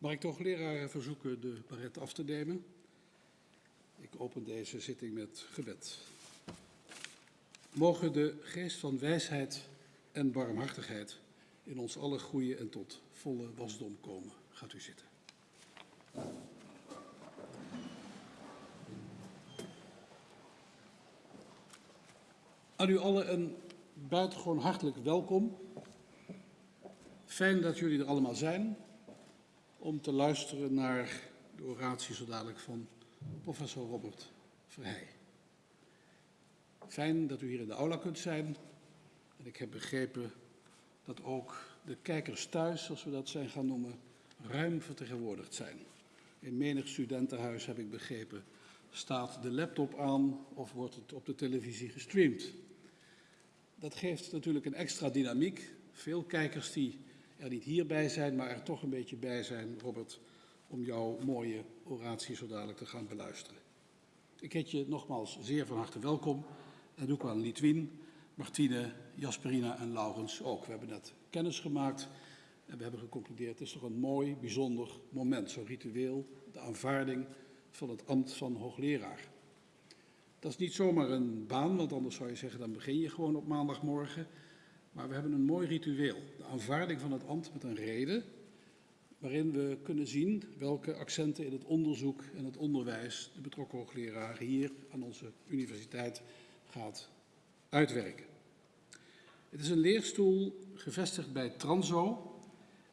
Mag ik toch leraren verzoeken de baret af te nemen? Ik open deze zitting met gebed. Mogen de geest van wijsheid en barmhartigheid in ons alle groeien en tot volle wasdom komen. Gaat u zitten. Aan u allen een buitengewoon hartelijk welkom. Fijn dat jullie er allemaal zijn om te luisteren naar de oratie zo dadelijk van professor Robert Verheij. Fijn dat u hier in de aula kunt zijn. En ik heb begrepen dat ook de kijkers thuis, zoals we dat zijn gaan noemen, ruim vertegenwoordigd zijn. In menig studentenhuis, heb ik begrepen, staat de laptop aan of wordt het op de televisie gestreamd. Dat geeft natuurlijk een extra dynamiek. Veel kijkers die er niet hierbij zijn, maar er toch een beetje bij zijn, Robert, om jouw mooie oratie zo dadelijk te gaan beluisteren. Ik heet je nogmaals zeer van harte welkom en doe ik aan Litwin, Martine, Jasperina en Laurens ook. We hebben net kennis gemaakt en we hebben geconcludeerd, het is toch een mooi, bijzonder moment, zo'n ritueel, de aanvaarding van het ambt van hoogleraar. Dat is niet zomaar een baan, want anders zou je zeggen, dan begin je gewoon op maandagmorgen. Maar we hebben een mooi ritueel, de aanvaarding van het ambt met een reden, waarin we kunnen zien welke accenten in het onderzoek en het onderwijs de betrokken hoogleraar hier aan onze universiteit gaat uitwerken. Het is een leerstoel gevestigd bij Transo,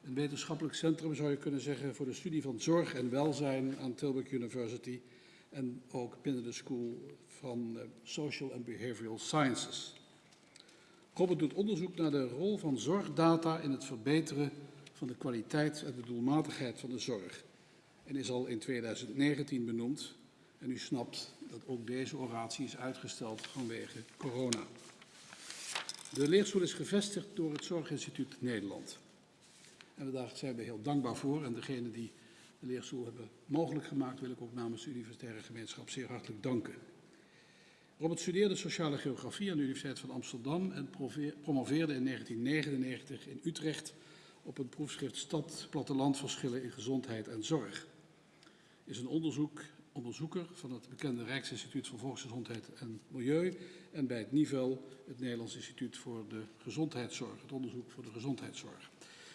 een wetenschappelijk centrum zou je kunnen zeggen voor de studie van zorg en welzijn aan Tilburg University en ook binnen de School van Social and Behavioral Sciences. Robert doet onderzoek naar de rol van zorgdata in het verbeteren van de kwaliteit en de doelmatigheid van de zorg. En is al in 2019 benoemd. En u snapt dat ook deze oratie is uitgesteld vanwege corona. De leerstoel is gevestigd door het Zorginstituut Nederland. En daar zijn we heel dankbaar voor. En degene die de leerstoel hebben mogelijk gemaakt, wil ik ook namens de universitaire gemeenschap zeer hartelijk danken. Robert studeerde sociale geografie aan de Universiteit van Amsterdam en promoveerde in 1999 in Utrecht op het proefschrift Stad-Plattelandverschillen in gezondheid en zorg. Is een onderzoek, onderzoeker van het bekende Rijksinstituut voor Volksgezondheid en Milieu en bij het NIVEL, het Nederlands Instituut voor de Gezondheidszorg, het onderzoek voor de gezondheidszorg.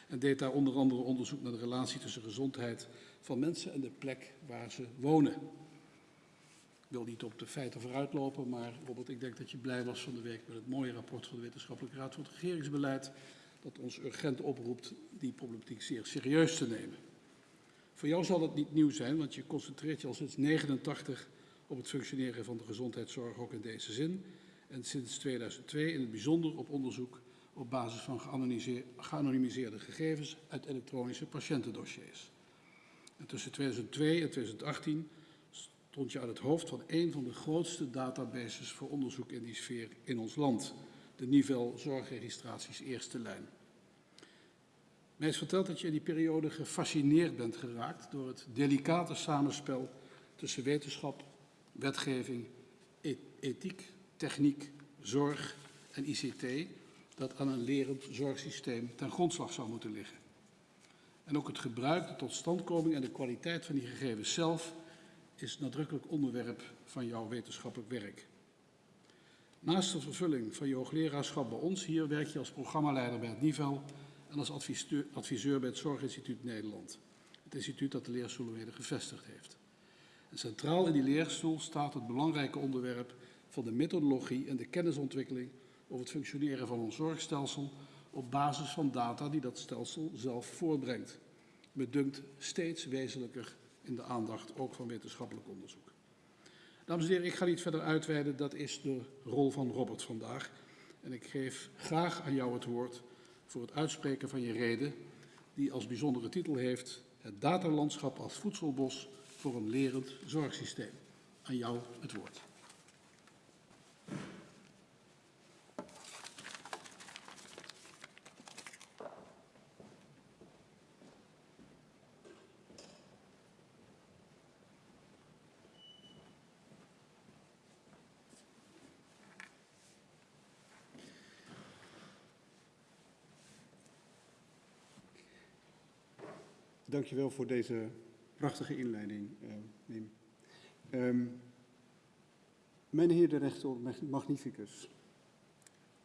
En deed daar onder andere onderzoek naar de relatie tussen gezondheid van mensen en de plek waar ze wonen. Wil niet op de feiten vooruitlopen, maar Robert, ik denk dat je blij was van de week met het mooie rapport van de Wetenschappelijke Raad voor het Regeringsbeleid, dat ons urgent oproept die problematiek zeer serieus te nemen. Voor jou zal het niet nieuw zijn, want je concentreert je al sinds 1989 op het functioneren van de gezondheidszorg, ook in deze zin. En sinds 2002 in het bijzonder op onderzoek op basis van geanonimiseerde gegevens uit elektronische patiëntendossiers. En tussen 2002 en 2018 stond je aan het hoofd van een van de grootste databases voor onderzoek in die sfeer in ons land, de Nivel Zorgregistraties Eerste Lijn. Mij is verteld dat je in die periode gefascineerd bent geraakt door het delicate samenspel tussen wetenschap, wetgeving, e-, ethiek, techniek, zorg en ICT, dat aan een lerend zorgsysteem ten grondslag zou moeten liggen. En ook het gebruik, de totstandkoming en de kwaliteit van die gegevens zelf is nadrukkelijk onderwerp van jouw wetenschappelijk werk. Naast de vervulling van je hoogleraarschap bij ons hier werk je als programmaleider bij het NIVEL en als adviseur, bij het Zorginstituut Nederland. Het instituut dat de leerstoelen weer gevestigd heeft. En centraal in die leerstoel staat het belangrijke onderwerp van de methodologie en de kennisontwikkeling over het functioneren van ons zorgstelsel op basis van data die dat stelsel zelf voortbrengt. Me dunkt steeds wezenlijker in de aandacht ook van wetenschappelijk onderzoek. Dames en heren, ik ga niet verder uitweiden, dat is de rol van Robert vandaag. En ik geef graag aan jou het woord voor het uitspreken van je reden, die als bijzondere titel heeft Het datalandschap als voedselbos voor een lerend zorgsysteem. Aan jou het woord. Dankjewel voor deze prachtige inleiding, uh, Wim. Um, de rector magnificus,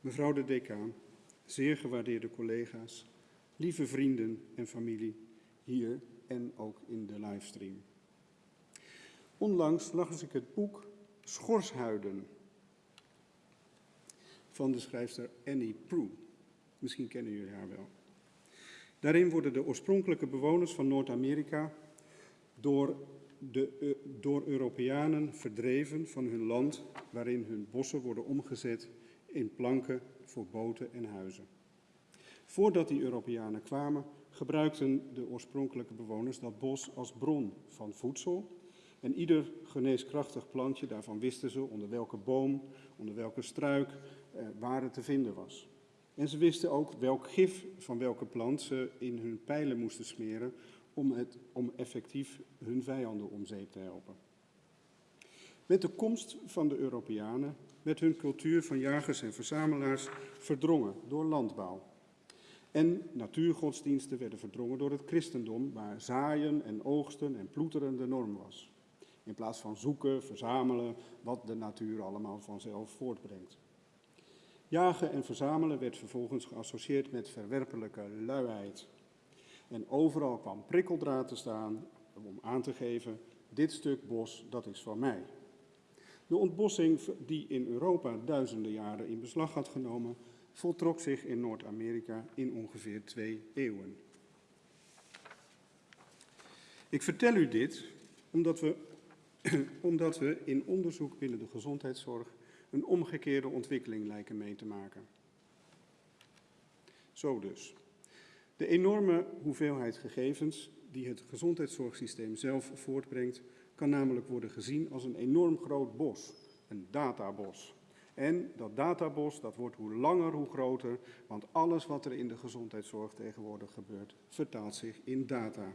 mevrouw de decaan, zeer gewaardeerde collega's, lieve vrienden en familie, hier en ook in de livestream. Onlangs las ik het boek Schorshuiden van de schrijfster Annie Proulx. Misschien kennen jullie haar wel. Daarin worden de oorspronkelijke bewoners van Noord-Amerika door, de, door Europeanen verdreven van hun land, waarin hun bossen worden omgezet in planken voor boten en huizen. Voordat die Europeanen kwamen, gebruikten de oorspronkelijke bewoners dat bos als bron van voedsel. En ieder geneeskrachtig plantje, daarvan wisten ze onder welke boom, onder welke struik, eh, waar het te vinden was. En ze wisten ook welk gif van welke plant ze in hun pijlen moesten smeren om, het, om effectief hun vijanden om zeep te helpen. Met de komst van de Europeanen werd hun cultuur van jagers en verzamelaars verdrongen door landbouw. En natuurgodsdiensten werden verdrongen door het christendom, waar zaaien en oogsten en ploeteren de norm was. In plaats van zoeken, verzamelen, wat de natuur allemaal vanzelf voortbrengt. Jagen en verzamelen werd vervolgens geassocieerd met verwerpelijke luiheid. En overal kwam prikkeldraad te staan om aan te geven, dit stuk bos, dat is van mij. De ontbossing die in Europa duizenden jaren in beslag had genomen, voltrok zich in Noord-Amerika in ongeveer twee eeuwen. Ik vertel u dit omdat we, omdat we in onderzoek binnen de gezondheidszorg een omgekeerde ontwikkeling lijken mee te maken. Zo dus. De enorme hoeveelheid gegevens die het gezondheidszorgsysteem zelf voortbrengt, kan namelijk worden gezien als een enorm groot bos, een databos. En dat databos, dat wordt hoe langer hoe groter, want alles wat er in de gezondheidszorg tegenwoordig gebeurt, vertaalt zich in data.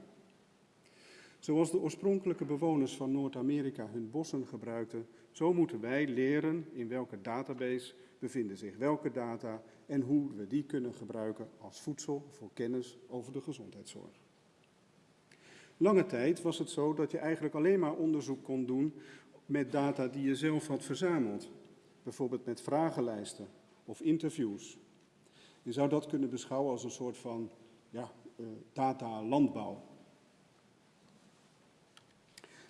Zoals de oorspronkelijke bewoners van Noord-Amerika hun bossen gebruikten, zo moeten wij leren in welke database bevinden zich welke data en hoe we die kunnen gebruiken als voedsel voor kennis over de gezondheidszorg. Lange tijd was het zo dat je eigenlijk alleen maar onderzoek kon doen met data die je zelf had verzameld. Bijvoorbeeld met vragenlijsten of interviews. Je zou dat kunnen beschouwen als een soort van ja, uh, data-landbouw.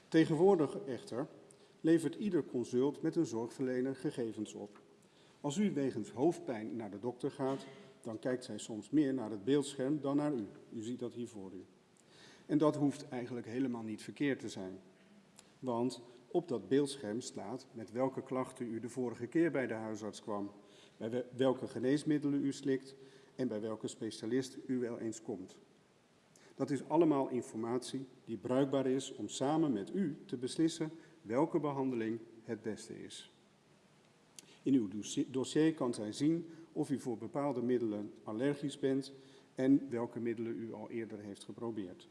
Tegenwoordig echter levert ieder consult met een zorgverlener gegevens op. Als u wegens hoofdpijn naar de dokter gaat, dan kijkt zij soms meer naar het beeldscherm dan naar u. U ziet dat hier voor u. En dat hoeft eigenlijk helemaal niet verkeerd te zijn. Want op dat beeldscherm staat met welke klachten u de vorige keer bij de huisarts kwam, bij welke geneesmiddelen u slikt en bij welke specialist u wel eens komt. Dat is allemaal informatie die bruikbaar is om samen met u te beslissen welke behandeling het beste is. In uw dossier kan zij zien of u voor bepaalde middelen allergisch bent en welke middelen u al eerder heeft geprobeerd.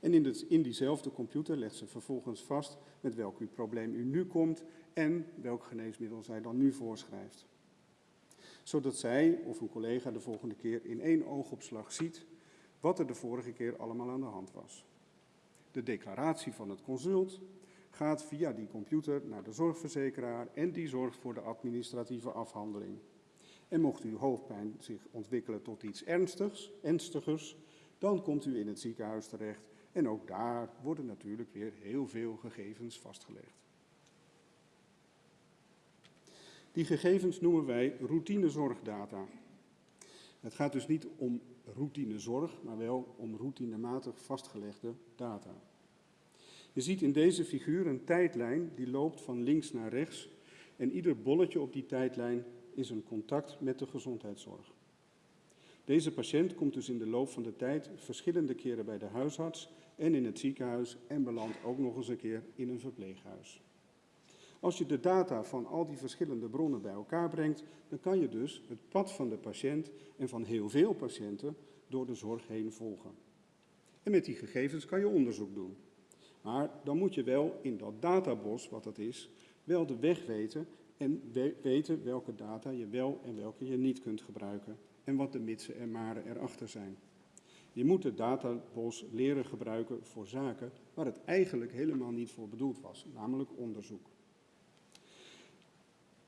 En in, het, in diezelfde computer legt ze vervolgens vast met welk uw probleem u nu komt en welk geneesmiddel zij dan nu voorschrijft. Zodat zij of uw collega de volgende keer in één oogopslag ziet wat er de vorige keer allemaal aan de hand was. De declaratie van het consult gaat via die computer naar de zorgverzekeraar en die zorgt voor de administratieve afhandeling. En mocht uw hoofdpijn zich ontwikkelen tot iets ernstigs, ernstigers, dan komt u in het ziekenhuis terecht en ook daar worden natuurlijk weer heel veel gegevens vastgelegd. Die gegevens noemen wij routinezorgdata. Het gaat dus niet om routinezorg, maar wel om routinematig vastgelegde data. Je ziet in deze figuur een tijdlijn die loopt van links naar rechts en ieder bolletje op die tijdlijn is een contact met de gezondheidszorg. Deze patiënt komt dus in de loop van de tijd verschillende keren bij de huisarts en in het ziekenhuis en belandt ook nog eens een keer in een verpleeghuis. Als je de data van al die verschillende bronnen bij elkaar brengt, dan kan je dus het pad van de patiënt en van heel veel patiënten door de zorg heen volgen. En met die gegevens kan je onderzoek doen. Maar dan moet je wel in dat databos, wat dat is, wel de weg weten en weten welke data je wel en welke je niet kunt gebruiken en wat de mitsen en maren erachter zijn. Je moet de databos leren gebruiken voor zaken waar het eigenlijk helemaal niet voor bedoeld was, namelijk onderzoek.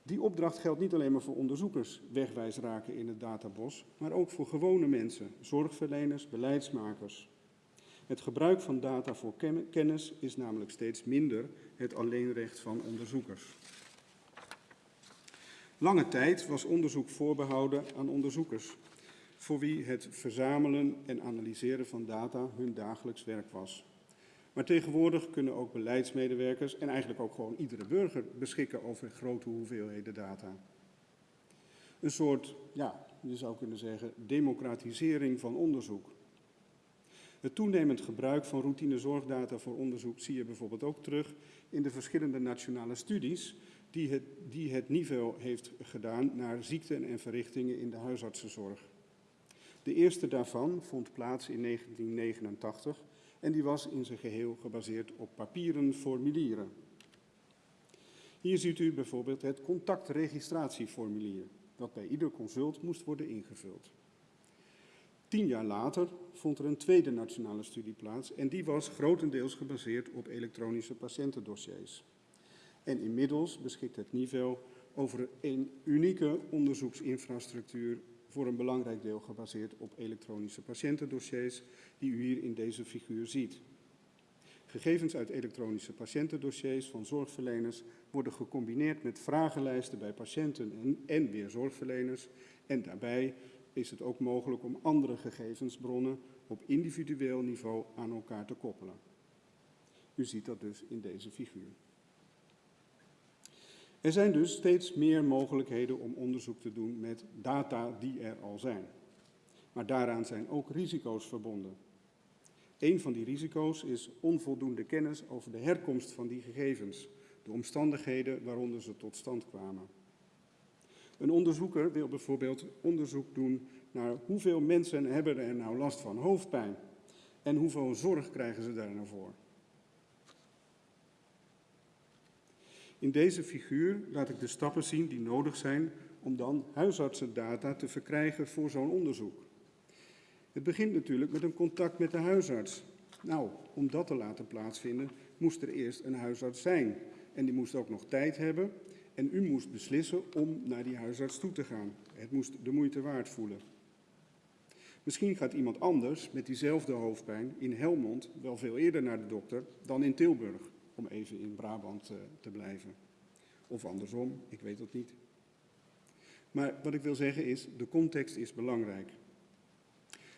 Die opdracht geldt niet alleen maar voor onderzoekers wegwijs raken in het databos, maar ook voor gewone mensen, zorgverleners, beleidsmakers. Het gebruik van data voor kennis is namelijk steeds minder het alleenrecht van onderzoekers. Lange tijd was onderzoek voorbehouden aan onderzoekers, voor wie het verzamelen en analyseren van data hun dagelijks werk was. Maar tegenwoordig kunnen ook beleidsmedewerkers en eigenlijk ook gewoon iedere burger beschikken over grote hoeveelheden data. Een soort, ja, je zou kunnen zeggen, democratisering van onderzoek. Het toenemend gebruik van routine zorgdata voor onderzoek zie je bijvoorbeeld ook terug in de verschillende nationale studies die het, die het niveau heeft gedaan naar ziekten en verrichtingen in de huisartsenzorg. De eerste daarvan vond plaats in 1989 en die was in zijn geheel gebaseerd op papieren formulieren. Hier ziet u bijvoorbeeld het contactregistratieformulier, dat bij ieder consult moest worden ingevuld. Tien jaar later vond er een tweede nationale studie plaats en die was grotendeels gebaseerd op elektronische patiëntendossiers. En inmiddels beschikt het niveau over een unieke onderzoeksinfrastructuur voor een belangrijk deel gebaseerd op elektronische patiëntendossiers die u hier in deze figuur ziet. Gegevens uit elektronische patiëntendossiers van zorgverleners worden gecombineerd met vragenlijsten bij patiënten en, en weer zorgverleners en daarbij is het ook mogelijk om andere gegevensbronnen op individueel niveau aan elkaar te koppelen. U ziet dat dus in deze figuur. Er zijn dus steeds meer mogelijkheden om onderzoek te doen met data die er al zijn. Maar daaraan zijn ook risico's verbonden. Een van die risico's is onvoldoende kennis over de herkomst van die gegevens, de omstandigheden waaronder ze tot stand kwamen. Een onderzoeker wil bijvoorbeeld onderzoek doen naar hoeveel mensen hebben er nou last van hoofdpijn en hoeveel zorg krijgen ze daar nou voor. In deze figuur laat ik de stappen zien die nodig zijn om dan huisartsendata te verkrijgen voor zo'n onderzoek. Het begint natuurlijk met een contact met de huisarts. Nou, om dat te laten plaatsvinden moest er eerst een huisarts zijn. En die moest ook nog tijd hebben en u moest beslissen om naar die huisarts toe te gaan. Het moest de moeite waard voelen. Misschien gaat iemand anders met diezelfde hoofdpijn in Helmond wel veel eerder naar de dokter dan in Tilburg om even in Brabant uh, te blijven. Of andersom, ik weet het niet. Maar wat ik wil zeggen is, de context is belangrijk.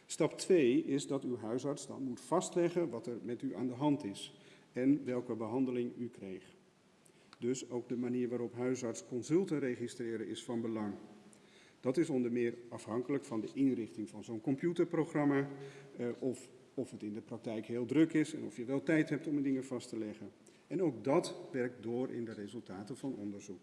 Stap 2 is dat uw huisarts dan moet vastleggen wat er met u aan de hand is en welke behandeling u kreeg. Dus ook de manier waarop huisarts consulten registreren is van belang. Dat is onder meer afhankelijk van de inrichting van zo'n computerprogramma, eh, of, of het in de praktijk heel druk is en of je wel tijd hebt om dingen vast te leggen. En ook dat werkt door in de resultaten van onderzoek.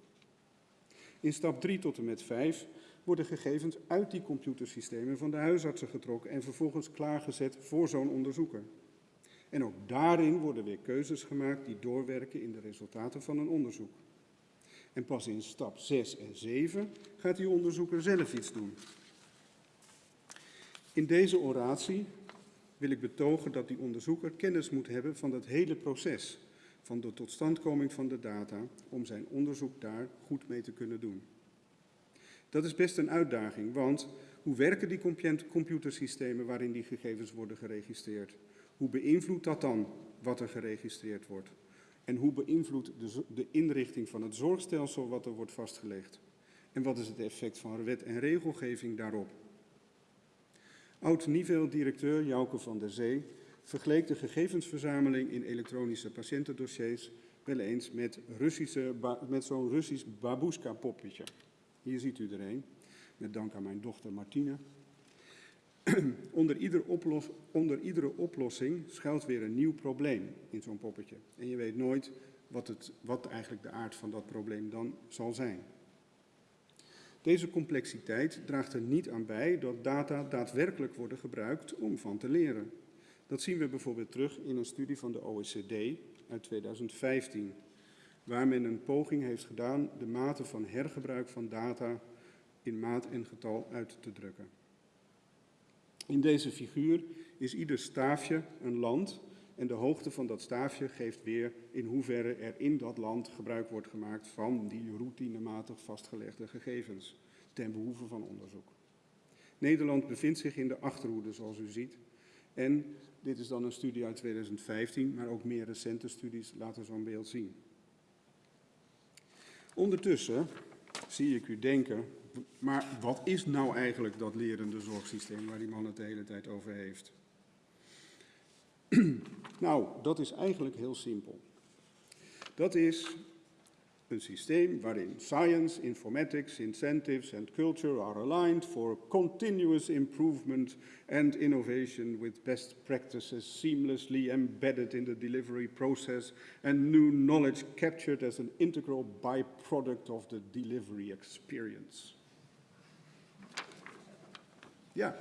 In stap 3 tot en met 5 worden gegevens uit die computersystemen van de huisartsen getrokken en vervolgens klaargezet voor zo'n onderzoeker. En ook daarin worden weer keuzes gemaakt die doorwerken in de resultaten van een onderzoek. En pas in stap 6 en 7 gaat die onderzoeker zelf iets doen. In deze oratie wil ik betogen dat die onderzoeker kennis moet hebben van dat hele proces van de totstandkoming van de data om zijn onderzoek daar goed mee te kunnen doen. Dat is best een uitdaging, want hoe werken die computersystemen waarin die gegevens worden geregistreerd? Hoe beïnvloedt dat dan wat er geregistreerd wordt? En hoe beïnvloedt de, de inrichting van het zorgstelsel wat er wordt vastgelegd? En wat is het effect van wet en regelgeving daarop? Oud-Nivel-directeur Jouke van der Zee vergeleek de gegevensverzameling in elektronische patiëntendossiers wel eens met, Russische, met zo'n Russisch babushka-poppetje. Hier ziet u er een, met dank aan mijn dochter Martina. onder, ieder onder iedere oplossing schuilt weer een nieuw probleem in zo'n poppetje. En je weet nooit wat, het, wat eigenlijk de aard van dat probleem dan zal zijn. Deze complexiteit draagt er niet aan bij dat data daadwerkelijk worden gebruikt om van te leren. Dat zien we bijvoorbeeld terug in een studie van de OECD uit 2015, waar men een poging heeft gedaan de mate van hergebruik van data in maat en getal uit te drukken. In deze figuur is ieder staafje een land en de hoogte van dat staafje geeft weer in hoeverre er in dat land gebruik wordt gemaakt van die routinematig vastgelegde gegevens ten behoeve van onderzoek. Nederland bevindt zich in de achterhoede, zoals u ziet. En dit is dan een studie uit 2015, maar ook meer recente studies laten zo'n beeld zien. Ondertussen zie ik u denken, maar wat is nou eigenlijk dat lerende zorgsysteem waar die man het de hele tijd over heeft? nou, dat is eigenlijk heel simpel. Dat is een systeem waarin science, informatics, incentives and culture are aligned for continuous improvement and innovation with best practices seamlessly embedded in the delivery process and new knowledge captured as an integral byproduct of the delivery experience. Ja,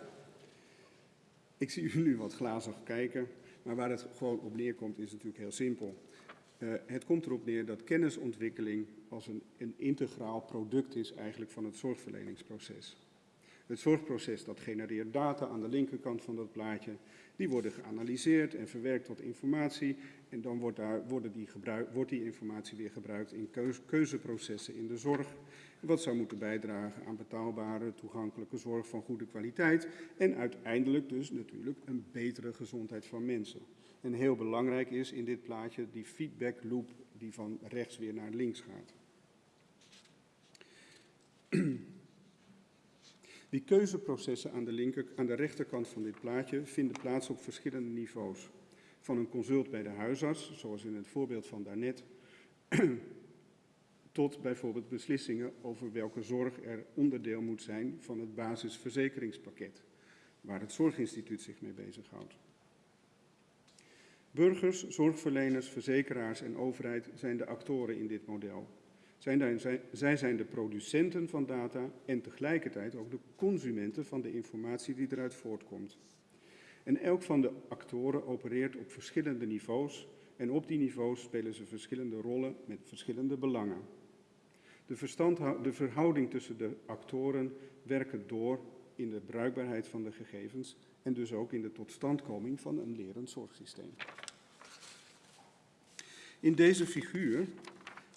ik zie u nu wat glazig kijken, maar waar het gewoon op neerkomt is natuurlijk heel simpel. Uh, het komt erop neer dat kennisontwikkeling als een, een integraal product is eigenlijk van het zorgverleningsproces. Het zorgproces dat genereert data aan de linkerkant van dat plaatje. Die worden geanalyseerd en verwerkt tot informatie. En dan wordt, daar, worden die, wordt die informatie weer gebruikt in keuzeprocessen in de zorg. Wat zou moeten bijdragen aan betaalbare, toegankelijke zorg van goede kwaliteit. En uiteindelijk dus natuurlijk een betere gezondheid van mensen. En heel belangrijk is in dit plaatje die feedback loop die van rechts weer naar links gaat. Die keuzeprocessen aan de, linker, aan de rechterkant van dit plaatje vinden plaats op verschillende niveaus. Van een consult bij de huisarts, zoals in het voorbeeld van daarnet, tot bijvoorbeeld beslissingen over welke zorg er onderdeel moet zijn van het basisverzekeringspakket, waar het Zorginstituut zich mee bezighoudt. Burgers, zorgverleners, verzekeraars en overheid zijn de actoren in dit model. Zij zijn de producenten van data en tegelijkertijd ook de consumenten van de informatie die eruit voortkomt. En elk van de actoren opereert op verschillende niveaus en op die niveaus spelen ze verschillende rollen met verschillende belangen. De, de verhouding tussen de actoren werkt door in de bruikbaarheid van de gegevens en dus ook in de totstandkoming van een lerend zorgsysteem. In deze figuur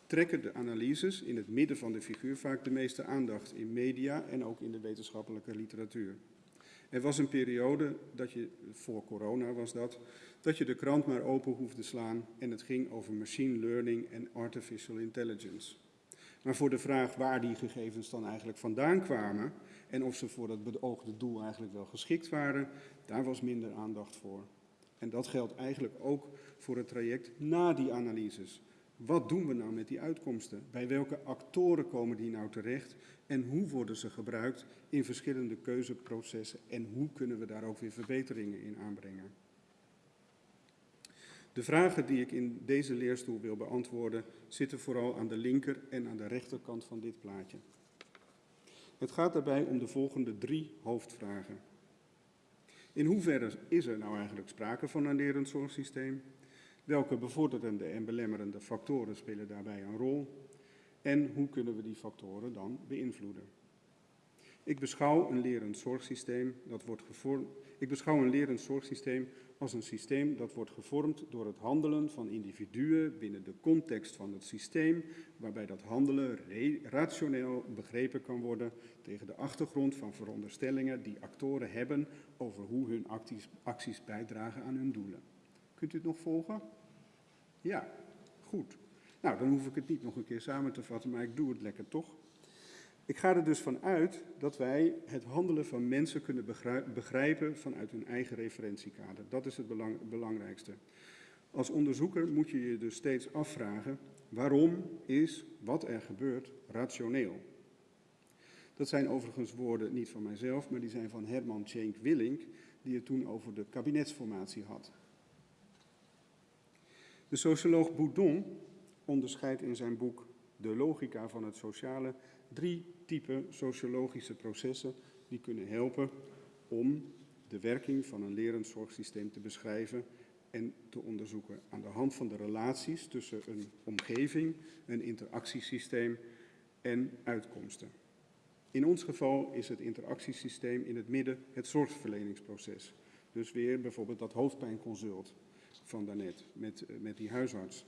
trekken de analyses in het midden van de figuur vaak de meeste aandacht in media en ook in de wetenschappelijke literatuur. Er was een periode, dat je, voor corona was dat, dat je de krant maar open hoefde slaan en het ging over machine learning en artificial intelligence. Maar voor de vraag waar die gegevens dan eigenlijk vandaan kwamen en of ze voor het beoogde doel eigenlijk wel geschikt waren, daar was minder aandacht voor. En dat geldt eigenlijk ook voor het traject na die analyses. Wat doen we nou met die uitkomsten? Bij welke actoren komen die nou terecht? En hoe worden ze gebruikt in verschillende keuzeprocessen? En hoe kunnen we daar ook weer verbeteringen in aanbrengen? De vragen die ik in deze leerstoel wil beantwoorden zitten vooral aan de linker en aan de rechterkant van dit plaatje. Het gaat daarbij om de volgende drie hoofdvragen. In hoeverre is er nou eigenlijk sprake van een lerend zorgsysteem? Welke bevorderende en belemmerende factoren spelen daarbij een rol? En hoe kunnen we die factoren dan beïnvloeden? Ik beschouw een lerend zorgsysteem dat wordt gevormd. Ik beschouw een lerend zorgsysteem als een systeem dat wordt gevormd door het handelen van individuen binnen de context van het systeem, waarbij dat handelen rationeel begrepen kan worden tegen de achtergrond van veronderstellingen die actoren hebben over hoe hun acties, bijdragen aan hun doelen. Kunt u het nog volgen? Ja, goed. Nou, dan hoef ik het niet nog een keer samen te vatten, maar ik doe het lekker toch. Ik ga er dus van uit dat wij het handelen van mensen kunnen begrijpen vanuit hun eigen referentiekader. Dat is het belang, belangrijkste. Als onderzoeker moet je je dus steeds afvragen waarom is wat er gebeurt rationeel. Dat zijn overigens woorden niet van mijzelf, maar die zijn van Herman Tjenk Willink, die het toen over de kabinetsformatie had. De socioloog Boudon onderscheidt in zijn boek De logica van het sociale drie typen sociologische processen die kunnen helpen om de werking van een lerend zorgsysteem te beschrijven en te onderzoeken aan de hand van de relaties tussen een omgeving, een interactiesysteem en uitkomsten. In ons geval is het interactiesysteem in het midden het zorgverleningsproces. Dus weer bijvoorbeeld dat hoofdpijnconsult van daarnet met, eh, met die huisarts.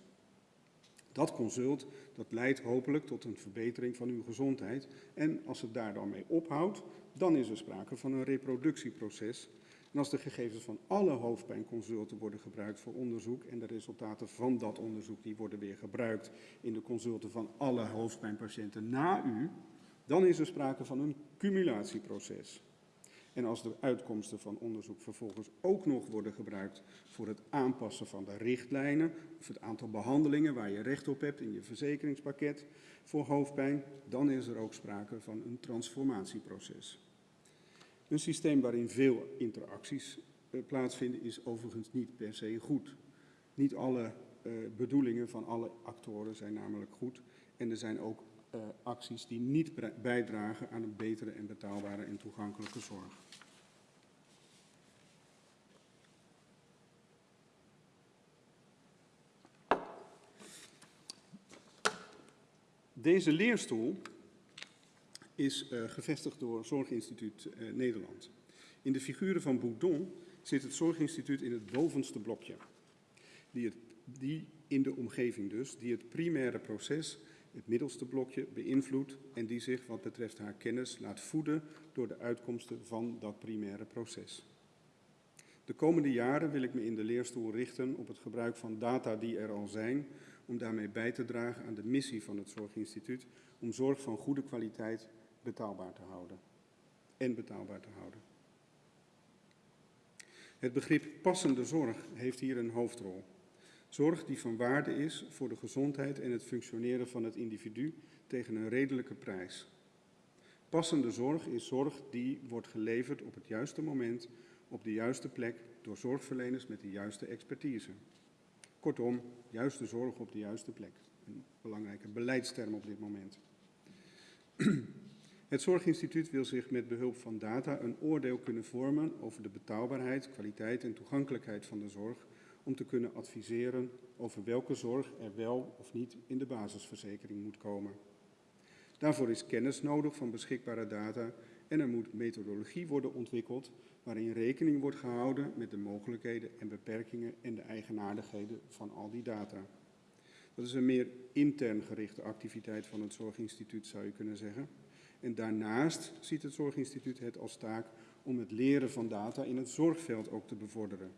Dat consult dat leidt hopelijk tot een verbetering van uw gezondheid. En als het daar dan mee ophoudt, dan is er sprake van een reproductieproces. En als de gegevens van alle hoofdpijnconsulten worden gebruikt voor onderzoek en de resultaten van dat onderzoek die worden weer gebruikt in de consulten van alle hoofdpijnpatiënten na u, dan is er sprake van een cumulatieproces. En als de uitkomsten van onderzoek vervolgens ook nog worden gebruikt voor het aanpassen van de richtlijnen of het aantal behandelingen waar je recht op hebt in je verzekeringspakket voor hoofdpijn, dan is er ook sprake van een transformatieproces. Een systeem waarin veel interacties uh, plaatsvinden is overigens niet per se goed. Niet alle uh, bedoelingen van alle actoren zijn namelijk goed en er zijn ook uh, acties die niet bijdragen aan een betere en betaalbare en toegankelijke zorg. Deze leerstoel is uh, gevestigd door Zorginstituut uh, Nederland. In de figuren van Boudon zit het Zorginstituut in het bovenste blokje, die, het, die in de omgeving dus, die het primaire proces, het middelste blokje, beïnvloedt en die zich wat betreft haar kennis laat voeden door de uitkomsten van dat primaire proces. De komende jaren wil ik me in de leerstoel richten op het gebruik van data die er al zijn, om daarmee bij te dragen aan de missie van het Zorginstituut om zorg van goede kwaliteit betaalbaar te houden. En betaalbaar te houden. Het begrip passende zorg heeft hier een hoofdrol. Zorg die van waarde is voor de gezondheid en het functioneren van het individu tegen een redelijke prijs. Passende zorg is zorg die wordt geleverd op het juiste moment, op de juiste plek, door zorgverleners met de juiste expertise. Kortom, juiste zorg op de juiste plek. Een belangrijke beleidsterm op dit moment. Het Zorginstituut wil zich met behulp van data een oordeel kunnen vormen over de betaalbaarheid, kwaliteit en toegankelijkheid van de zorg om te kunnen adviseren over welke zorg er wel of niet in de basisverzekering moet komen. Daarvoor is kennis nodig van beschikbare data en er moet methodologie worden ontwikkeld waarin rekening wordt gehouden met de mogelijkheden en beperkingen en de eigenaardigheden van al die data. Dat is een meer intern gerichte activiteit van het Zorginstituut, zou je kunnen zeggen. En daarnaast ziet het Zorginstituut het als taak om het leren van data in het zorgveld ook te bevorderen.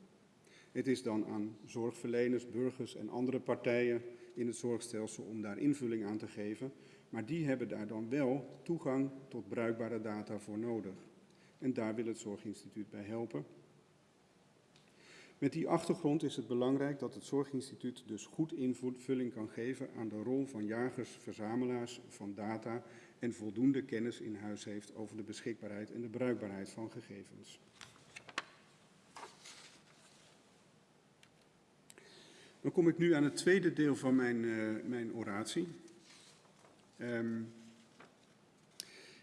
Het is dan aan zorgverleners, burgers en andere partijen in het zorgstelsel om daar invulling aan te geven, maar die hebben daar dan wel toegang tot bruikbare data voor nodig. En daar wil het Zorginstituut bij helpen. Met die achtergrond is het belangrijk dat het Zorginstituut dus goed invulling kan geven aan de rol van jagers, verzamelaars van data en voldoende kennis in huis heeft over de beschikbaarheid en de bruikbaarheid van gegevens. Dan kom ik nu aan het tweede deel van mijn, uh, mijn oratie. Um,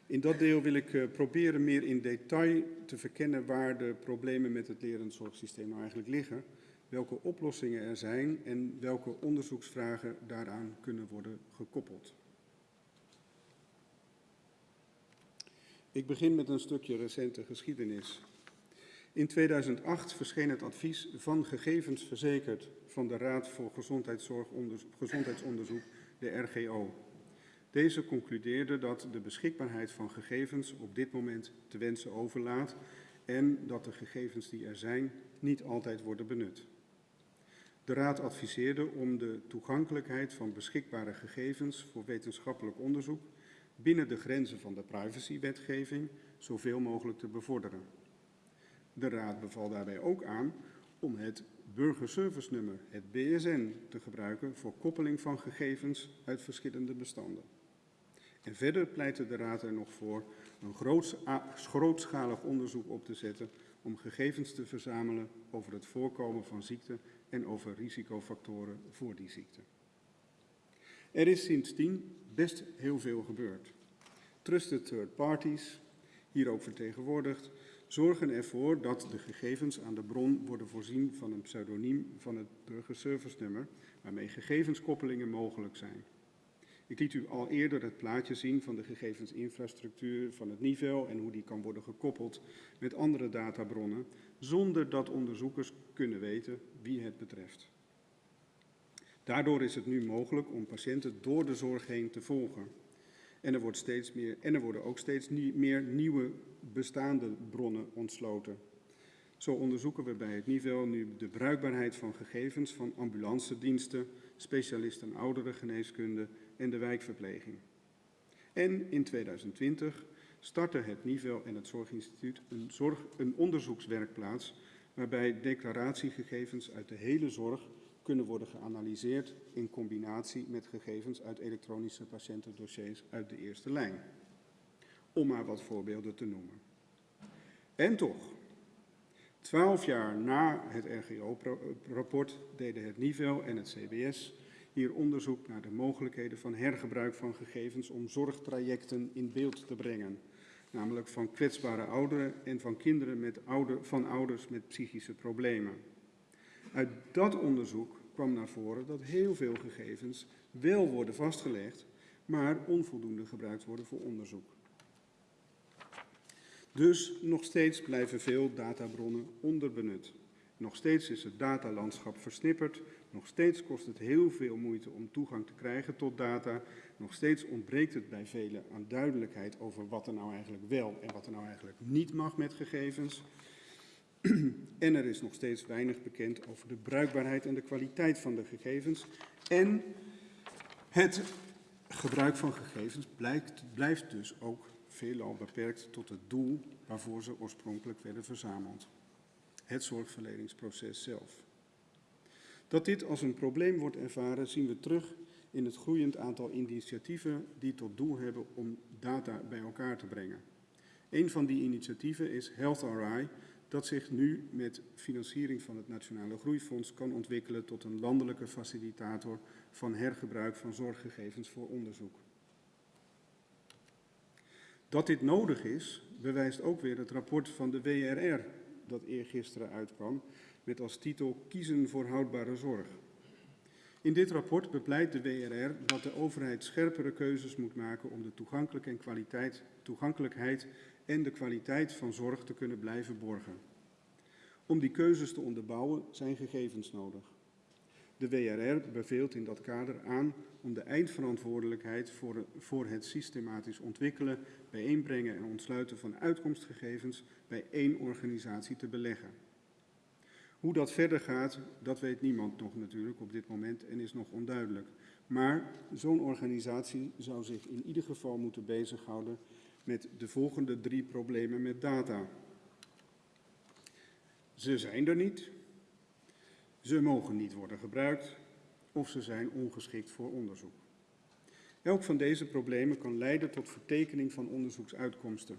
in dat deel wil ik uh, proberen meer in detail te verkennen waar de problemen met het lerend zorgsysteem nou eigenlijk liggen, welke oplossingen er zijn en welke onderzoeksvragen daaraan kunnen worden gekoppeld. Ik begin met een stukje recente geschiedenis. In 2008 verscheen het advies van gegevens verzekerd van de Raad voor Gezondheidsonderzoek, de RGO. Deze concludeerde dat de beschikbaarheid van gegevens op dit moment te wensen overlaat en dat de gegevens die er zijn niet altijd worden benut. De Raad adviseerde om de toegankelijkheid van beschikbare gegevens voor wetenschappelijk onderzoek binnen de grenzen van de privacywetgeving zoveel mogelijk te bevorderen. De Raad beval daarbij ook aan om het burgerservice-nummer, het BSN, te gebruiken voor koppeling van gegevens uit verschillende bestanden. En verder pleitte de Raad er nog voor een grootschalig onderzoek op te zetten om gegevens te verzamelen over het voorkomen van ziekte en over risicofactoren voor die ziekte. Er is sindsdien best heel veel gebeurd. Trusted third parties, hier ook vertegenwoordigd, zorgen ervoor dat de gegevens aan de bron worden voorzien van een pseudoniem van het burgerservice nummer, waarmee gegevenskoppelingen mogelijk zijn. Ik liet u al eerder het plaatje zien van de gegevensinfrastructuur van het niveau en hoe die kan worden gekoppeld met andere databronnen, zonder dat onderzoekers kunnen weten wie het betreft. Daardoor is het nu mogelijk om patiënten door de zorg heen te volgen. En er, wordt steeds meer, en er worden ook steeds meer nieuwe bestaande bronnen ontsloten. Zo onderzoeken we bij het niveau nu de bruikbaarheid van gegevens van ambulancediensten, specialisten ouderengeneeskunde en de wijkverpleging. En in 2020 startte het niveau en het Zorginstituut een, zorg, een onderzoekswerkplaats waarbij declaratiegegevens uit de hele zorg kunnen worden geanalyseerd in combinatie met gegevens uit elektronische patiëntendossiers uit de eerste lijn. Om maar wat voorbeelden te noemen. En toch, twaalf jaar na het RGO-rapport deden het NIVEL en het CBS hier onderzoek naar de mogelijkheden van hergebruik van gegevens om zorgtrajecten in beeld te brengen. Namelijk van kwetsbare ouderen en van kinderen met ouder, van ouders met psychische problemen. Uit dat onderzoek kwam naar voren dat heel veel gegevens wel worden vastgelegd, maar onvoldoende gebruikt worden voor onderzoek. Dus nog steeds blijven veel databronnen onderbenut. Nog steeds is het datalandschap versnipperd. Nog steeds kost het heel veel moeite om toegang te krijgen tot data. Nog steeds ontbreekt het bij velen aan duidelijkheid over wat er nou eigenlijk wel en wat er nou eigenlijk niet mag met gegevens. En er is nog steeds weinig bekend over de bruikbaarheid en de kwaliteit van de gegevens. En het gebruik van gegevens blijkt, blijft dus ook veelal beperkt tot het doel waarvoor ze oorspronkelijk werden verzameld. Het zorgverleningsproces zelf. Dat dit als een probleem wordt ervaren zien we terug in het groeiend aantal initiatieven die tot doel hebben om data bij elkaar te brengen. Een van die initiatieven is Health RI, dat zich nu met financiering van het Nationale Groeifonds kan ontwikkelen tot een landelijke facilitator van hergebruik van zorggegevens voor onderzoek. Dat dit nodig is, bewijst ook weer het rapport van de WRR dat eergisteren uitkwam met als titel Kiezen voor houdbare zorg. In dit rapport bepleit de WRR dat de overheid scherpere keuzes moet maken om de toegankelijkheid en kwaliteit, toegankelijkheid en de kwaliteit van zorg te kunnen blijven borgen. Om die keuzes te onderbouwen zijn gegevens nodig. De WRR beveelt in dat kader aan om de eindverantwoordelijkheid voor, het systematisch ontwikkelen, bijeenbrengen en ontsluiten van uitkomstgegevens bij één organisatie te beleggen. Hoe dat verder gaat, dat weet niemand nog natuurlijk op dit moment en is nog onduidelijk. Maar zo'n organisatie zou zich in ieder geval moeten bezighouden met de volgende drie problemen met data. Ze zijn er niet, ze mogen niet worden gebruikt of ze zijn ongeschikt voor onderzoek. Elk van deze problemen kan leiden tot vertekening van onderzoeksuitkomsten.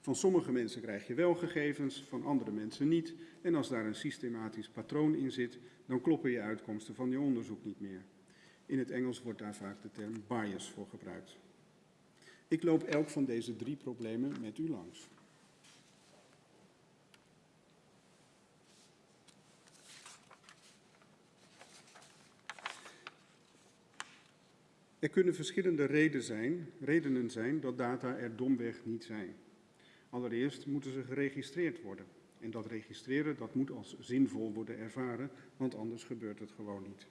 Van sommige mensen krijg je wel gegevens, van andere mensen niet. En als daar een systematisch patroon in zit, dan kloppen je uitkomsten van je onderzoek niet meer. In het Engels wordt daar vaak de term bias voor gebruikt. Ik loop elk van deze drie problemen met u langs. Er kunnen verschillende redenen zijn, redenen zijn dat data er domweg niet zijn. Allereerst moeten ze geregistreerd worden. En dat registreren dat moet als zinvol worden ervaren, want anders gebeurt het gewoon niet.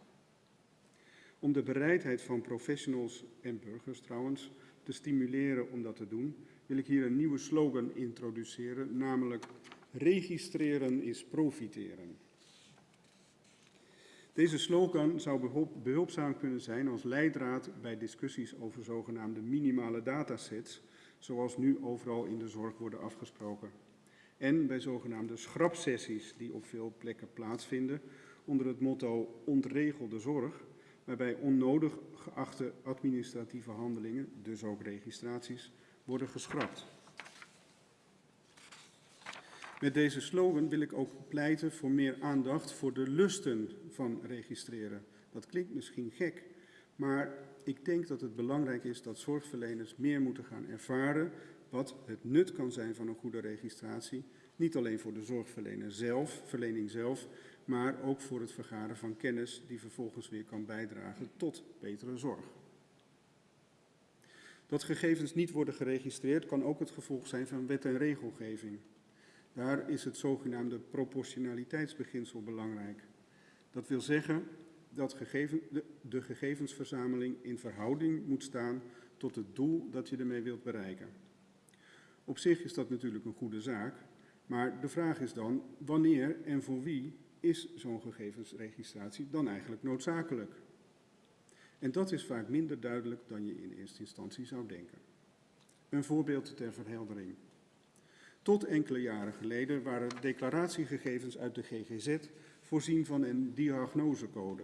Om de bereidheid van professionals en burgers trouwens te stimuleren om dat te doen, wil ik hier een nieuwe slogan introduceren, namelijk registreren is profiteren. Deze slogan zou behulpzaam kunnen zijn als leidraad bij discussies over zogenaamde minimale datasets, zoals nu overal in de zorg worden afgesproken. En bij zogenaamde schrapsessies die op veel plekken plaatsvinden onder het motto ontregelde zorg, waarbij onnodig geachte administratieve handelingen, dus ook registraties, worden geschrapt. Met deze slogan wil ik ook pleiten voor meer aandacht voor de lusten van registreren. Dat klinkt misschien gek, maar ik denk dat het belangrijk is dat zorgverleners meer moeten gaan ervaren wat het nut kan zijn van een goede registratie. Niet alleen voor de zorgverlener zelf, verlening zelf, maar ook voor het vergaren van kennis die vervolgens weer kan bijdragen tot betere zorg. Dat gegevens niet worden geregistreerd kan ook het gevolg zijn van wet en regelgeving. Daar is het zogenaamde proportionaliteitsbeginsel belangrijk. Dat wil zeggen dat gegeven, de, de gegevensverzameling in verhouding moet staan tot het doel dat je ermee wilt bereiken. Op zich is dat natuurlijk een goede zaak, maar de vraag is dan wanneer en voor wie is zo'n gegevensregistratie dan eigenlijk noodzakelijk? En dat is vaak minder duidelijk dan je in eerste instantie zou denken. Een voorbeeld ter verheldering. Tot enkele jaren geleden waren declaratiegegevens uit de GGZ voorzien van een diagnosecode.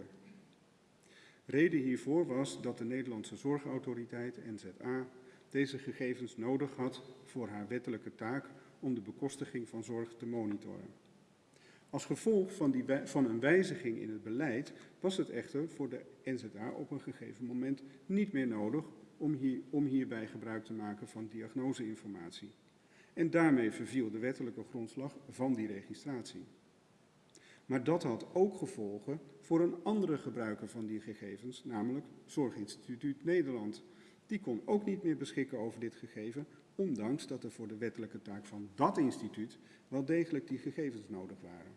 Reden hiervoor was dat de Nederlandse Zorgautoriteit, NZA, deze gegevens nodig had voor haar wettelijke taak om de bekostiging van zorg te monitoren. Als gevolg van, die, van, een wijziging in het beleid was het echter voor de NZA op een gegeven moment niet meer nodig om, om hierbij gebruik te maken van diagnoseinformatie. En daarmee verviel de wettelijke grondslag van die registratie. Maar dat had ook gevolgen voor een andere gebruiker van die gegevens, namelijk Zorginstituut Nederland. Die kon ook niet meer beschikken over dit gegeven, ondanks dat er voor de wettelijke taak van dat instituut wel degelijk die gegevens nodig waren.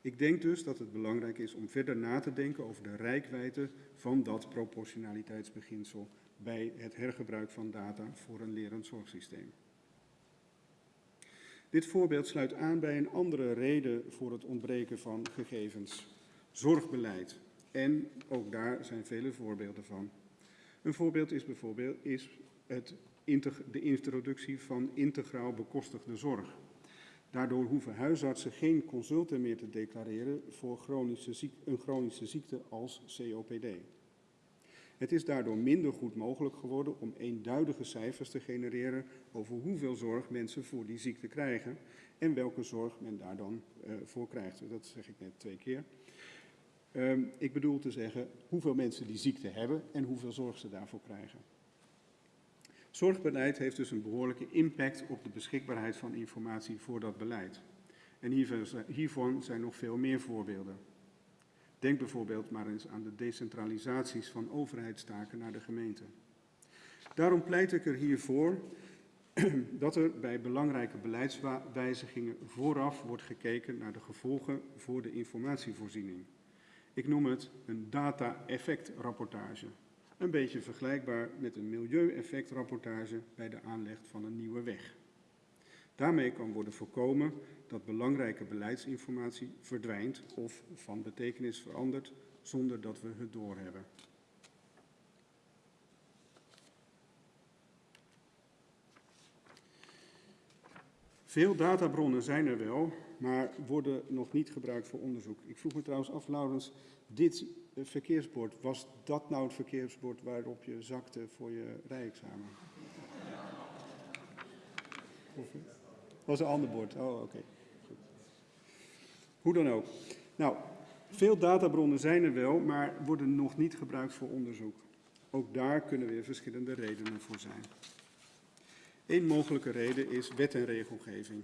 Ik denk dus dat het belangrijk is om verder na te denken over de rijkwijde van dat proportionaliteitsbeginsel bij het hergebruik van data voor een lerend zorgsysteem. Dit voorbeeld sluit aan bij een andere reden voor het ontbreken van gegevens. Zorgbeleid. En ook daar zijn vele voorbeelden van. Een voorbeeld is bijvoorbeeld is het de introductie van integraal bekostigde zorg. Daardoor hoeven huisartsen geen consulten meer te declareren voor chronische ziek, een chronische ziekte als COPD. Het is daardoor minder goed mogelijk geworden om eenduidige cijfers te genereren over hoeveel zorg mensen voor die ziekte krijgen en welke zorg men daar dan uh, voor krijgt. Dat zeg ik net twee keer. Um, ik bedoel te zeggen hoeveel mensen die ziekte hebben en hoeveel zorg ze daarvoor krijgen. Zorgbeleid heeft dus een behoorlijke impact op de beschikbaarheid van informatie voor dat beleid. En hiervan zijn nog veel meer voorbeelden. Denk bijvoorbeeld maar eens aan de decentralisaties van overheidstaken naar de gemeente. Daarom pleit ik er hiervoor dat er bij belangrijke beleidswijzigingen vooraf wordt gekeken naar de gevolgen voor de informatievoorziening. Ik noem het een data-effectrapportage. Een beetje vergelijkbaar met een milieueffectrapportage bij de aanleg van een nieuwe weg. Daarmee kan worden voorkomen dat belangrijke beleidsinformatie verdwijnt of van betekenis verandert zonder dat we het doorhebben. Veel databronnen zijn er wel, maar worden nog niet gebruikt voor onderzoek. Ik vroeg me trouwens af, Laurens, dit verkeersbord, was dat nou het verkeersbord waarop je zakte voor je rijexamen? Of was een ander bord? Oh, oké. Hoe dan ook. Nou, veel databronnen zijn er wel, maar worden nog niet gebruikt voor onderzoek. Ook daar kunnen weer verschillende redenen voor zijn. Een mogelijke reden is wet en regelgeving.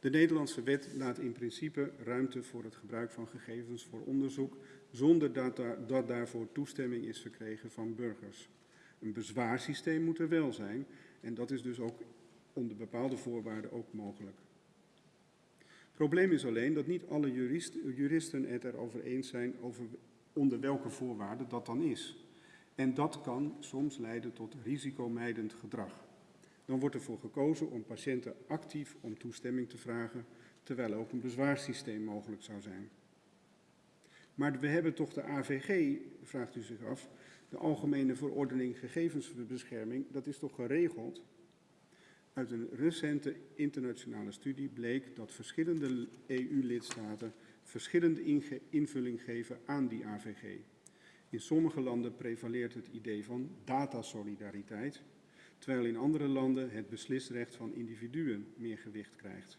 De Nederlandse wet laat in principe ruimte voor het gebruik van gegevens voor onderzoek zonder dat, daar, dat daarvoor toestemming is verkregen van burgers. Een bezwaarsysteem moet er wel zijn en dat is dus ook onder bepaalde voorwaarden ook mogelijk. Probleem is alleen dat niet alle jurist, juristen het erover eens zijn over onder welke voorwaarden dat dan is. En dat kan soms leiden tot risicomijdend gedrag. Dan wordt ervoor gekozen om patiënten actief om toestemming te vragen, terwijl ook een bezwaarsysteem mogelijk zou zijn. Maar we hebben toch de AVG, vraagt u zich af, de Algemene Verordening Gegevensbescherming, dat is toch geregeld? Uit een recente internationale studie bleek dat verschillende EU-lidstaten verschillende invulling geven aan die AVG. In sommige landen prevaleert het idee van datasolidariteit, terwijl in andere landen het beslisrecht van individuen meer gewicht krijgt.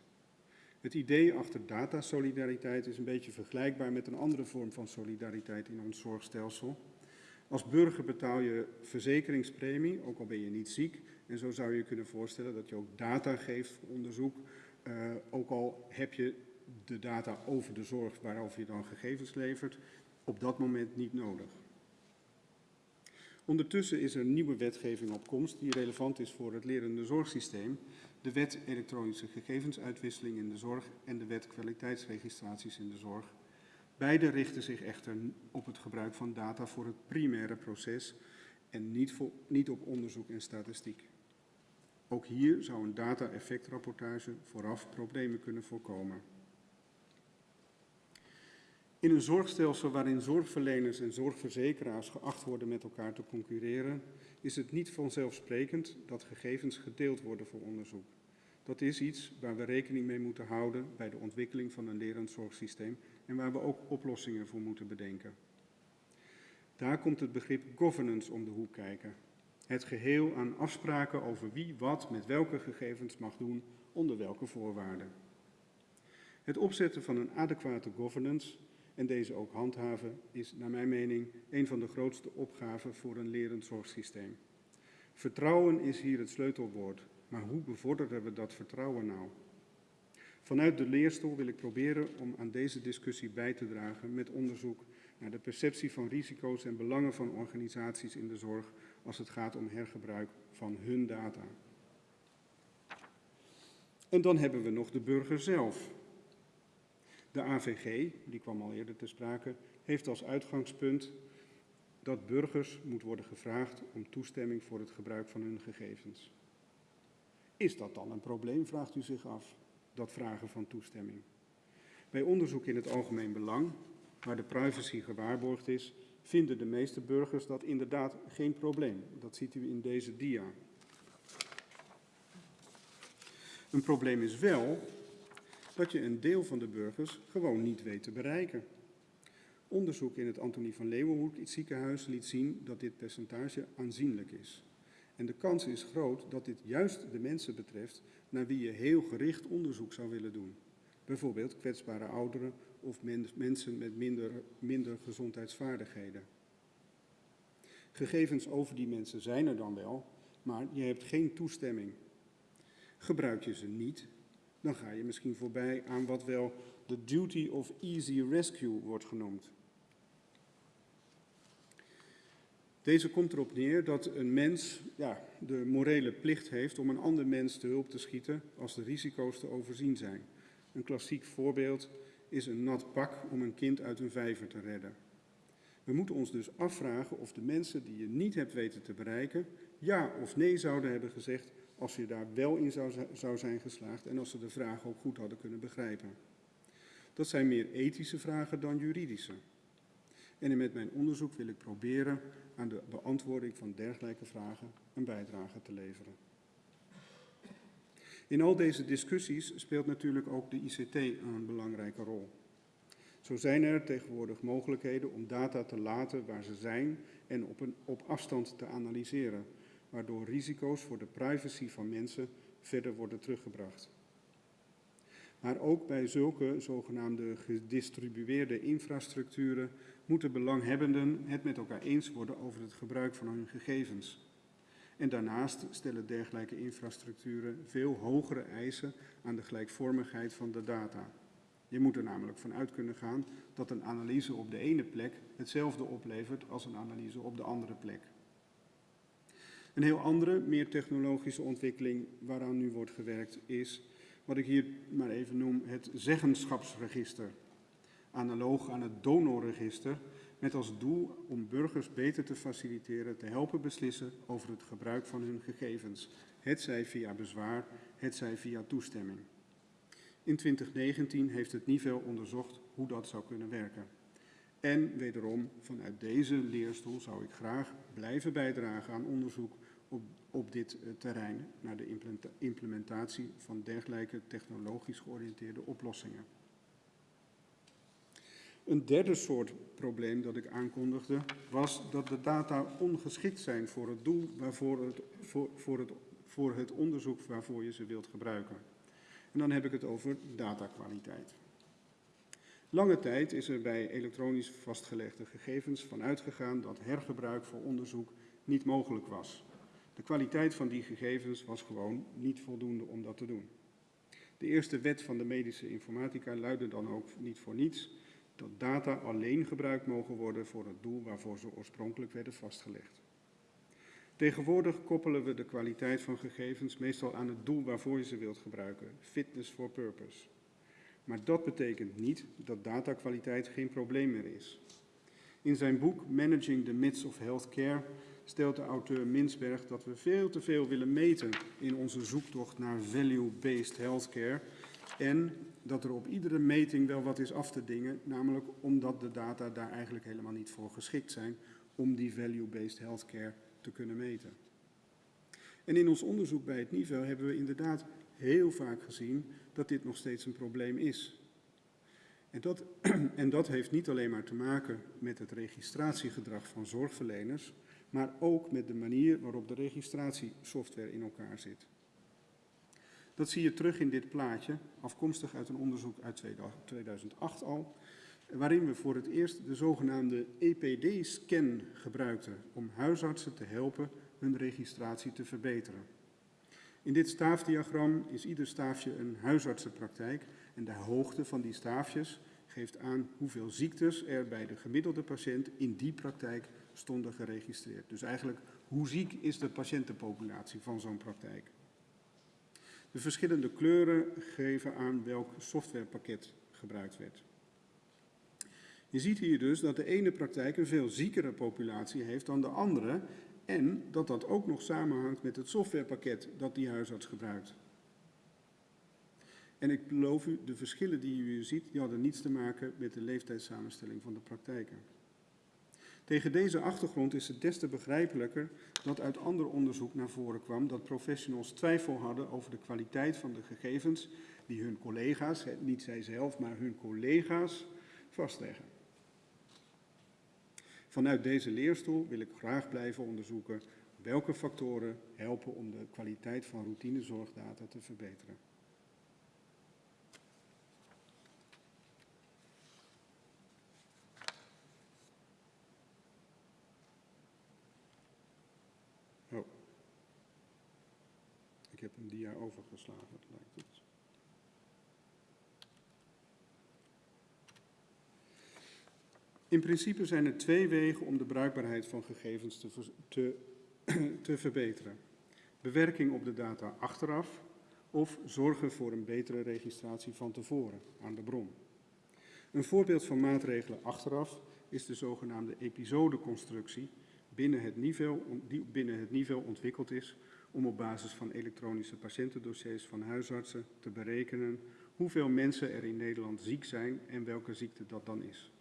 Het idee achter datasolidariteit is een beetje vergelijkbaar met een andere vorm van solidariteit in ons zorgstelsel. Als burger betaal je verzekeringspremie, ook al ben je niet ziek. En zo zou je kunnen voorstellen dat je ook data geeft voor onderzoek, uh, ook al heb je de data over de zorg waarover je dan gegevens levert, op dat moment niet nodig. Ondertussen is er nieuwe wetgeving op komst die relevant is voor het lerende zorgsysteem. De wet elektronische gegevensuitwisseling in de zorg en de wet kwaliteitsregistraties in de zorg. Beide richten zich echter op het gebruik van data voor het primaire proces en niet, voor, niet op onderzoek en statistiek. Ook hier zou een data-effectrapportage vooraf problemen kunnen voorkomen. In een zorgstelsel waarin zorgverleners en zorgverzekeraars geacht worden met elkaar te concurreren, is het niet vanzelfsprekend dat gegevens gedeeld worden voor onderzoek. Dat is iets waar we rekening mee moeten houden bij de ontwikkeling van een lerend zorgsysteem en waar we ook oplossingen voor moeten bedenken. Daar komt het begrip governance om de hoek kijken. Het geheel aan afspraken over wie wat met welke gegevens mag doen, onder welke voorwaarden. Het opzetten van een adequate governance en deze ook handhaven is naar mijn mening een van de grootste opgaven voor een lerend zorgsysteem. Vertrouwen is hier het sleutelwoord, maar hoe bevorderen we dat vertrouwen nou? Vanuit de leerstoel wil ik proberen om aan deze discussie bij te dragen met onderzoek naar de perceptie van risico's en belangen van organisaties in de zorg als het gaat om hergebruik van hun data. En dan hebben we nog de burger zelf. De AVG, die kwam al eerder te sprake, heeft als uitgangspunt dat burgers moet worden gevraagd om toestemming voor het gebruik van hun gegevens. Is dat dan een probleem, vraagt u zich af, dat vragen van toestemming? Bij onderzoek in het algemeen belang, waar de privacy gewaarborgd is, vinden de meeste burgers dat inderdaad geen probleem. Dat ziet u in deze dia. Een probleem is wel dat je een deel van de burgers gewoon niet weet te bereiken. Onderzoek in het Antonie van Leeuwenhoek ziekenhuis liet zien dat dit percentage aanzienlijk is. En de kans is groot dat dit juist de mensen betreft naar wie je heel gericht onderzoek zou willen doen. Bijvoorbeeld kwetsbare ouderen of mensen met minder, minder gezondheidsvaardigheden. Gegevens over die mensen zijn er dan wel, maar je hebt geen toestemming. Gebruik je ze niet, dan ga je misschien voorbij aan wat wel de duty of easy rescue wordt genoemd. Deze komt erop neer dat een mens ja, de morele plicht heeft om een ander mens te hulp te schieten als de risico's te overzien zijn. Een klassiek voorbeeld is een nat pak om een kind uit een vijver te redden. We moeten ons dus afvragen of de mensen die je niet hebt weten te bereiken, ja of nee zouden hebben gezegd als je daar wel in zou, zou zijn geslaagd en als ze de vraag ook goed hadden kunnen begrijpen. Dat zijn meer ethische vragen dan juridische. En met mijn onderzoek wil ik proberen aan de beantwoording van dergelijke vragen een bijdrage te leveren. In al deze discussies speelt natuurlijk ook de ICT een belangrijke rol. Zo zijn er tegenwoordig mogelijkheden om data te laten waar ze zijn en op, een, op afstand te analyseren, waardoor risico's voor de privacy van mensen verder worden teruggebracht. Maar ook bij zulke zogenaamde gedistribueerde infrastructuren moeten belanghebbenden het met elkaar eens worden over het gebruik van hun gegevens. En daarnaast stellen dergelijke infrastructuren veel hogere eisen aan de gelijkvormigheid van de data. Je moet er namelijk vanuit kunnen gaan dat een analyse op de ene plek hetzelfde oplevert als een analyse op de andere plek. Een heel andere, meer technologische ontwikkeling waaraan nu wordt gewerkt is wat ik hier maar even noem het zeggenschapsregister. Analoog aan het donorregister, met als doel om burgers beter te faciliteren, te helpen beslissen over het gebruik van hun gegevens, hetzij via bezwaar, hetzij via toestemming. In 2019 heeft het NIVEL onderzocht hoe dat zou kunnen werken. En wederom, vanuit deze leerstoel zou ik graag blijven bijdragen aan onderzoek op, op dit uh, terrein naar de implementatie van dergelijke technologisch georiënteerde oplossingen. Een derde soort probleem dat ik aankondigde was dat de data ongeschikt zijn voor het doel waarvoor het, voor, voor, het, voor het onderzoek waarvoor je ze wilt gebruiken. En dan heb ik het over datakwaliteit. Lange tijd is er bij elektronisch vastgelegde gegevens van uitgegaan dat hergebruik voor onderzoek niet mogelijk was. De kwaliteit van die gegevens was gewoon niet voldoende om dat te doen. De eerste wet van de medische informatica luidde dan ook niet voor niets dat data alleen gebruikt mogen worden voor het doel waarvoor ze oorspronkelijk werden vastgelegd. Tegenwoordig koppelen we de kwaliteit van gegevens meestal aan het doel waarvoor je ze wilt gebruiken, fitness for purpose. Maar dat betekent niet dat datakwaliteit geen probleem meer is. In zijn boek Managing the Myths of Healthcare stelt de auteur Minsberg dat we veel te veel willen meten in onze zoektocht naar value-based healthcare en dat er op iedere meting wel wat is af te dingen, namelijk omdat de data daar eigenlijk helemaal niet voor geschikt zijn om die value-based healthcare te kunnen meten. En in ons onderzoek bij het niveau hebben we inderdaad heel vaak gezien dat dit nog steeds een probleem is. En dat, en dat heeft niet alleen maar te maken met het registratiegedrag van zorgverleners, maar ook met de manier waarop de registratiesoftware in elkaar zit. Dat zie je terug in dit plaatje, afkomstig uit een onderzoek uit 2008 al, waarin we voor het eerst de zogenaamde EPD-scan gebruikten om huisartsen te helpen hun registratie te verbeteren. In dit staafdiagram is ieder staafje een huisartsenpraktijk en de hoogte van die staafjes geeft aan hoeveel ziektes er bij de gemiddelde patiënt in die praktijk stonden geregistreerd. Dus eigenlijk hoe ziek is de patiëntenpopulatie van zo'n praktijk. De verschillende kleuren geven aan welk softwarepakket gebruikt werd. Je ziet hier dus dat de ene praktijk een veel ziekere populatie heeft dan de andere en dat dat ook nog samenhangt met het softwarepakket dat die huisarts gebruikt. En ik beloof u, de verschillen die u hier ziet, die hadden niets te maken met de leeftijdssamenstelling van de praktijken. Tegen deze achtergrond is het des te begrijpelijker dat uit ander onderzoek naar voren kwam dat professionals twijfel hadden over de kwaliteit van de gegevens die hun collega's, niet zij zelf, maar hun collega's, vastleggen. Vanuit deze leerstoel wil ik graag blijven onderzoeken welke factoren helpen om de kwaliteit van routinezorgdata te verbeteren. Oh. Ik overgeslagen, lijkt het. In principe zijn er twee wegen om de bruikbaarheid van gegevens te, te, te verbeteren. Bewerking op de data achteraf of zorgen voor een betere registratie van tevoren aan de bron. Een voorbeeld van maatregelen achteraf is de zogenaamde episodeconstructie binnen het niveau, die binnen het niveau ontwikkeld is om op basis van elektronische patiëntendossiers van huisartsen te berekenen hoeveel mensen er in Nederland ziek zijn en welke ziekte dat dan is.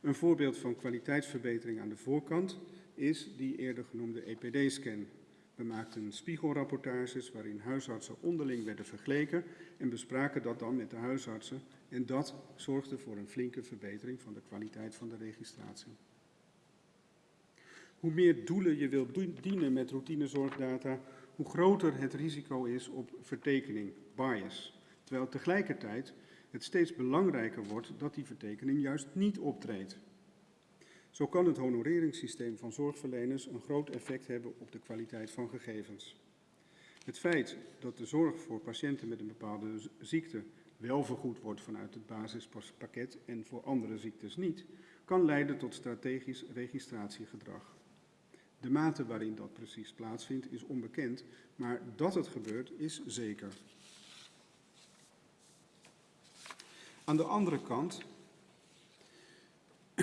Een voorbeeld van kwaliteitsverbetering aan de voorkant is die eerder genoemde EPD-scan. We maakten spiegelrapportages waarin huisartsen onderling werden vergeleken en bespraken dat dan met de huisartsen en dat zorgde voor een flinke verbetering van de kwaliteit van de registratie. Hoe meer doelen je wilt dienen met routinezorgdata, hoe groter het risico is op vertekening, bias. Terwijl tegelijkertijd het steeds belangrijker wordt dat die vertekening juist niet optreedt. Zo kan het honoreringssysteem van zorgverleners een groot effect hebben op de kwaliteit van gegevens. Het feit dat de zorg voor patiënten met een bepaalde ziekte wel vergoed wordt vanuit het basispakket en voor andere ziektes niet, kan leiden tot strategisch registratiegedrag. De mate waarin dat precies plaatsvindt is onbekend, maar dat het gebeurt is zeker. Aan de andere kant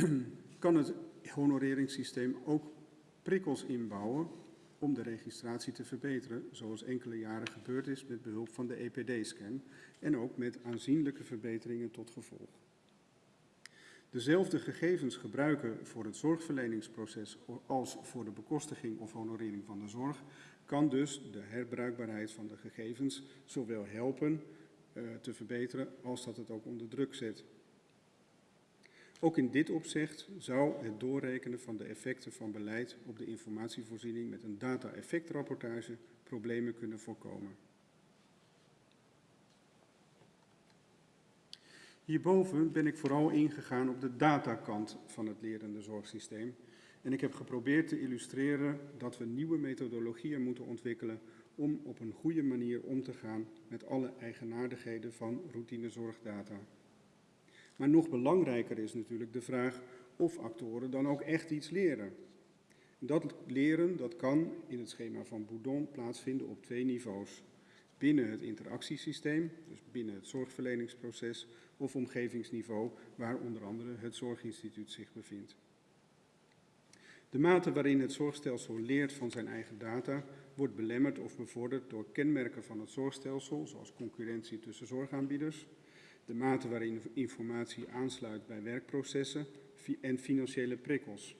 kan het honoreringssysteem ook prikkels inbouwen om de registratie te verbeteren, zoals enkele jaren gebeurd is met behulp van de EPD-scan en ook met aanzienlijke verbeteringen tot gevolg. Dezelfde gegevens gebruiken voor het zorgverleningsproces als voor de bekostiging of honorering van de zorg kan dus de herbruikbaarheid van de gegevens zowel helpen uh, te verbeteren als dat het ook onder druk zet. Ook in dit opzicht zou het doorrekenen van de effecten van beleid op de informatievoorziening met een data-effectrapportage problemen kunnen voorkomen. Hierboven ben ik vooral ingegaan op de datakant van het lerende zorgsysteem en ik heb geprobeerd te illustreren dat we nieuwe methodologieën moeten ontwikkelen om op een goede manier om te gaan met alle eigenaardigheden van routinezorgdata. Maar nog belangrijker is natuurlijk de vraag of actoren dan ook echt iets leren. Dat leren dat kan in het schema van Boudon plaatsvinden op twee niveaus. Binnen het interactiesysteem, dus binnen het zorgverleningsproces, of omgevingsniveau, waar onder andere het Zorginstituut zich bevindt. De mate waarin het zorgstelsel leert van zijn eigen data wordt belemmerd of bevorderd door kenmerken van het zorgstelsel, zoals concurrentie tussen zorgaanbieders, de mate waarin informatie aansluit bij werkprocessen en financiële prikkels.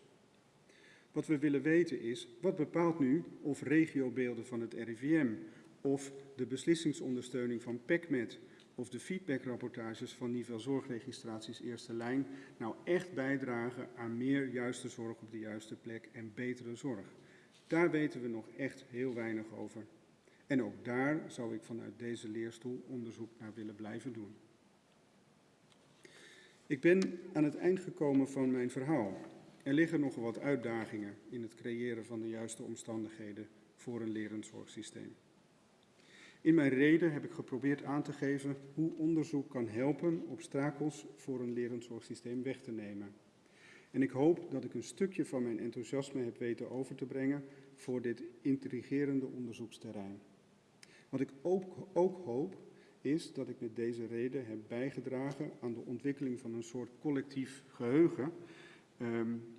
Wat we willen weten is, wat bepaalt nu of regiobeelden van het RIVM of de beslissingsondersteuning van PECMED of de feedbackrapportages van niveau zorgregistraties eerste lijn nou echt bijdragen aan meer juiste zorg op de juiste plek en betere zorg. Daar weten we nog echt heel weinig over. En ook daar zou ik vanuit deze leerstoel onderzoek naar willen blijven doen. Ik ben aan het eind gekomen van mijn verhaal. Er liggen nog wat uitdagingen in het creëren van de juiste omstandigheden voor een lerend zorgsysteem. In mijn reden heb ik geprobeerd aan te geven hoe onderzoek kan helpen obstakels voor een lerend zorgsysteem weg te nemen. En ik hoop dat ik een stukje van mijn enthousiasme heb weten over te brengen voor dit intrigerende onderzoeksterrein. Wat ik ook, ook hoop is dat ik met deze reden heb bijgedragen aan de ontwikkeling van een soort collectief geheugen. Um,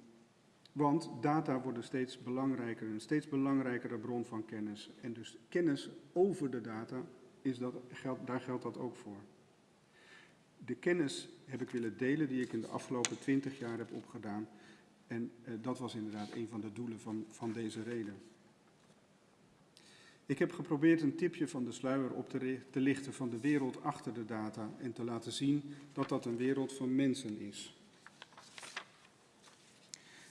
want data worden steeds belangrijker, een steeds belangrijkere bron van kennis. En dus kennis over de data, is dat, daar geldt dat ook voor. De kennis heb ik willen delen die ik in de afgelopen twintig jaar heb opgedaan. En eh, dat was inderdaad een van de doelen van, van deze reden. Ik heb geprobeerd een tipje van de sluier op te, te lichten van de wereld achter de data en te laten zien dat dat een wereld van mensen is.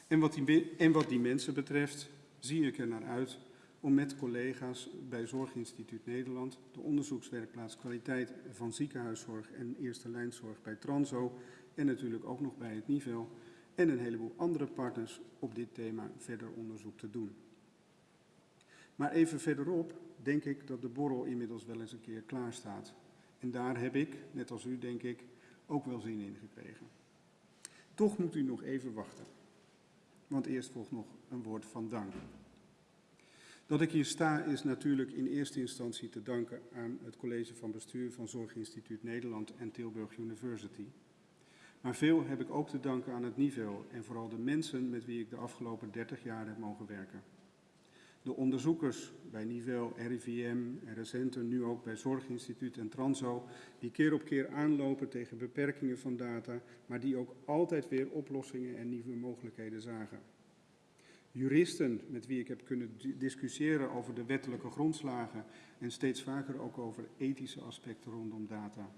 En wat, die, mensen betreft, zie ik er naar uit om met collega's bij Zorginstituut Nederland de onderzoekswerkplaats kwaliteit van ziekenhuiszorg en eerste lijnzorg bij Transo en natuurlijk ook nog bij het NIVEL en een heleboel andere partners op dit thema verder onderzoek te doen. Maar even verderop denk ik dat de borrel inmiddels wel eens een keer klaar staat. En daar heb ik, net als u denk ik, ook wel zin in gekregen. Toch moet u nog even wachten. Want eerst volgt nog een woord van dank. Dat ik hier sta is natuurlijk in eerste instantie te danken aan het college van bestuur van Zorginstituut Nederland en Tilburg University. Maar veel heb ik ook te danken aan het niveau en vooral de mensen met wie ik de afgelopen 30 jaar heb mogen werken. De onderzoekers bij Nivel, RIVM en recenter nu ook bij Zorginstituut en Transo, die keer op keer aanlopen tegen beperkingen van data, maar die ook altijd weer oplossingen en nieuwe mogelijkheden zagen. Juristen met wie ik heb kunnen discussiëren over de wettelijke grondslagen en steeds vaker ook over ethische aspecten rondom data.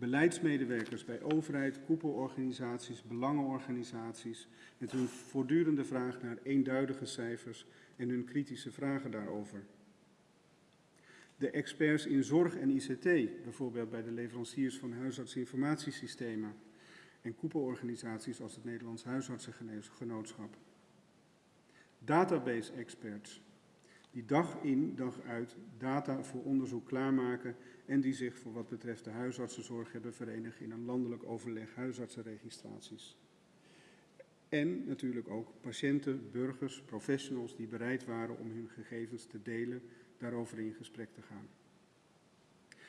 Beleidsmedewerkers bij overheid, koepelorganisaties, belangenorganisaties met hun voortdurende vraag naar eenduidige cijfers en hun kritische vragen daarover. De experts in zorg en ICT, bijvoorbeeld bij de leveranciers van huisartsinformatiesystemen en koepelorganisaties als het Nederlands Huisartsengenootschap. Database experts, die dag in, dag uit data voor onderzoek klaarmaken en die zich voor wat betreft de huisartsenzorg hebben verenigd in een landelijk overleg huisartsenregistraties. En natuurlijk ook patiënten, burgers, professionals die bereid waren om hun gegevens te delen, daarover in gesprek te gaan.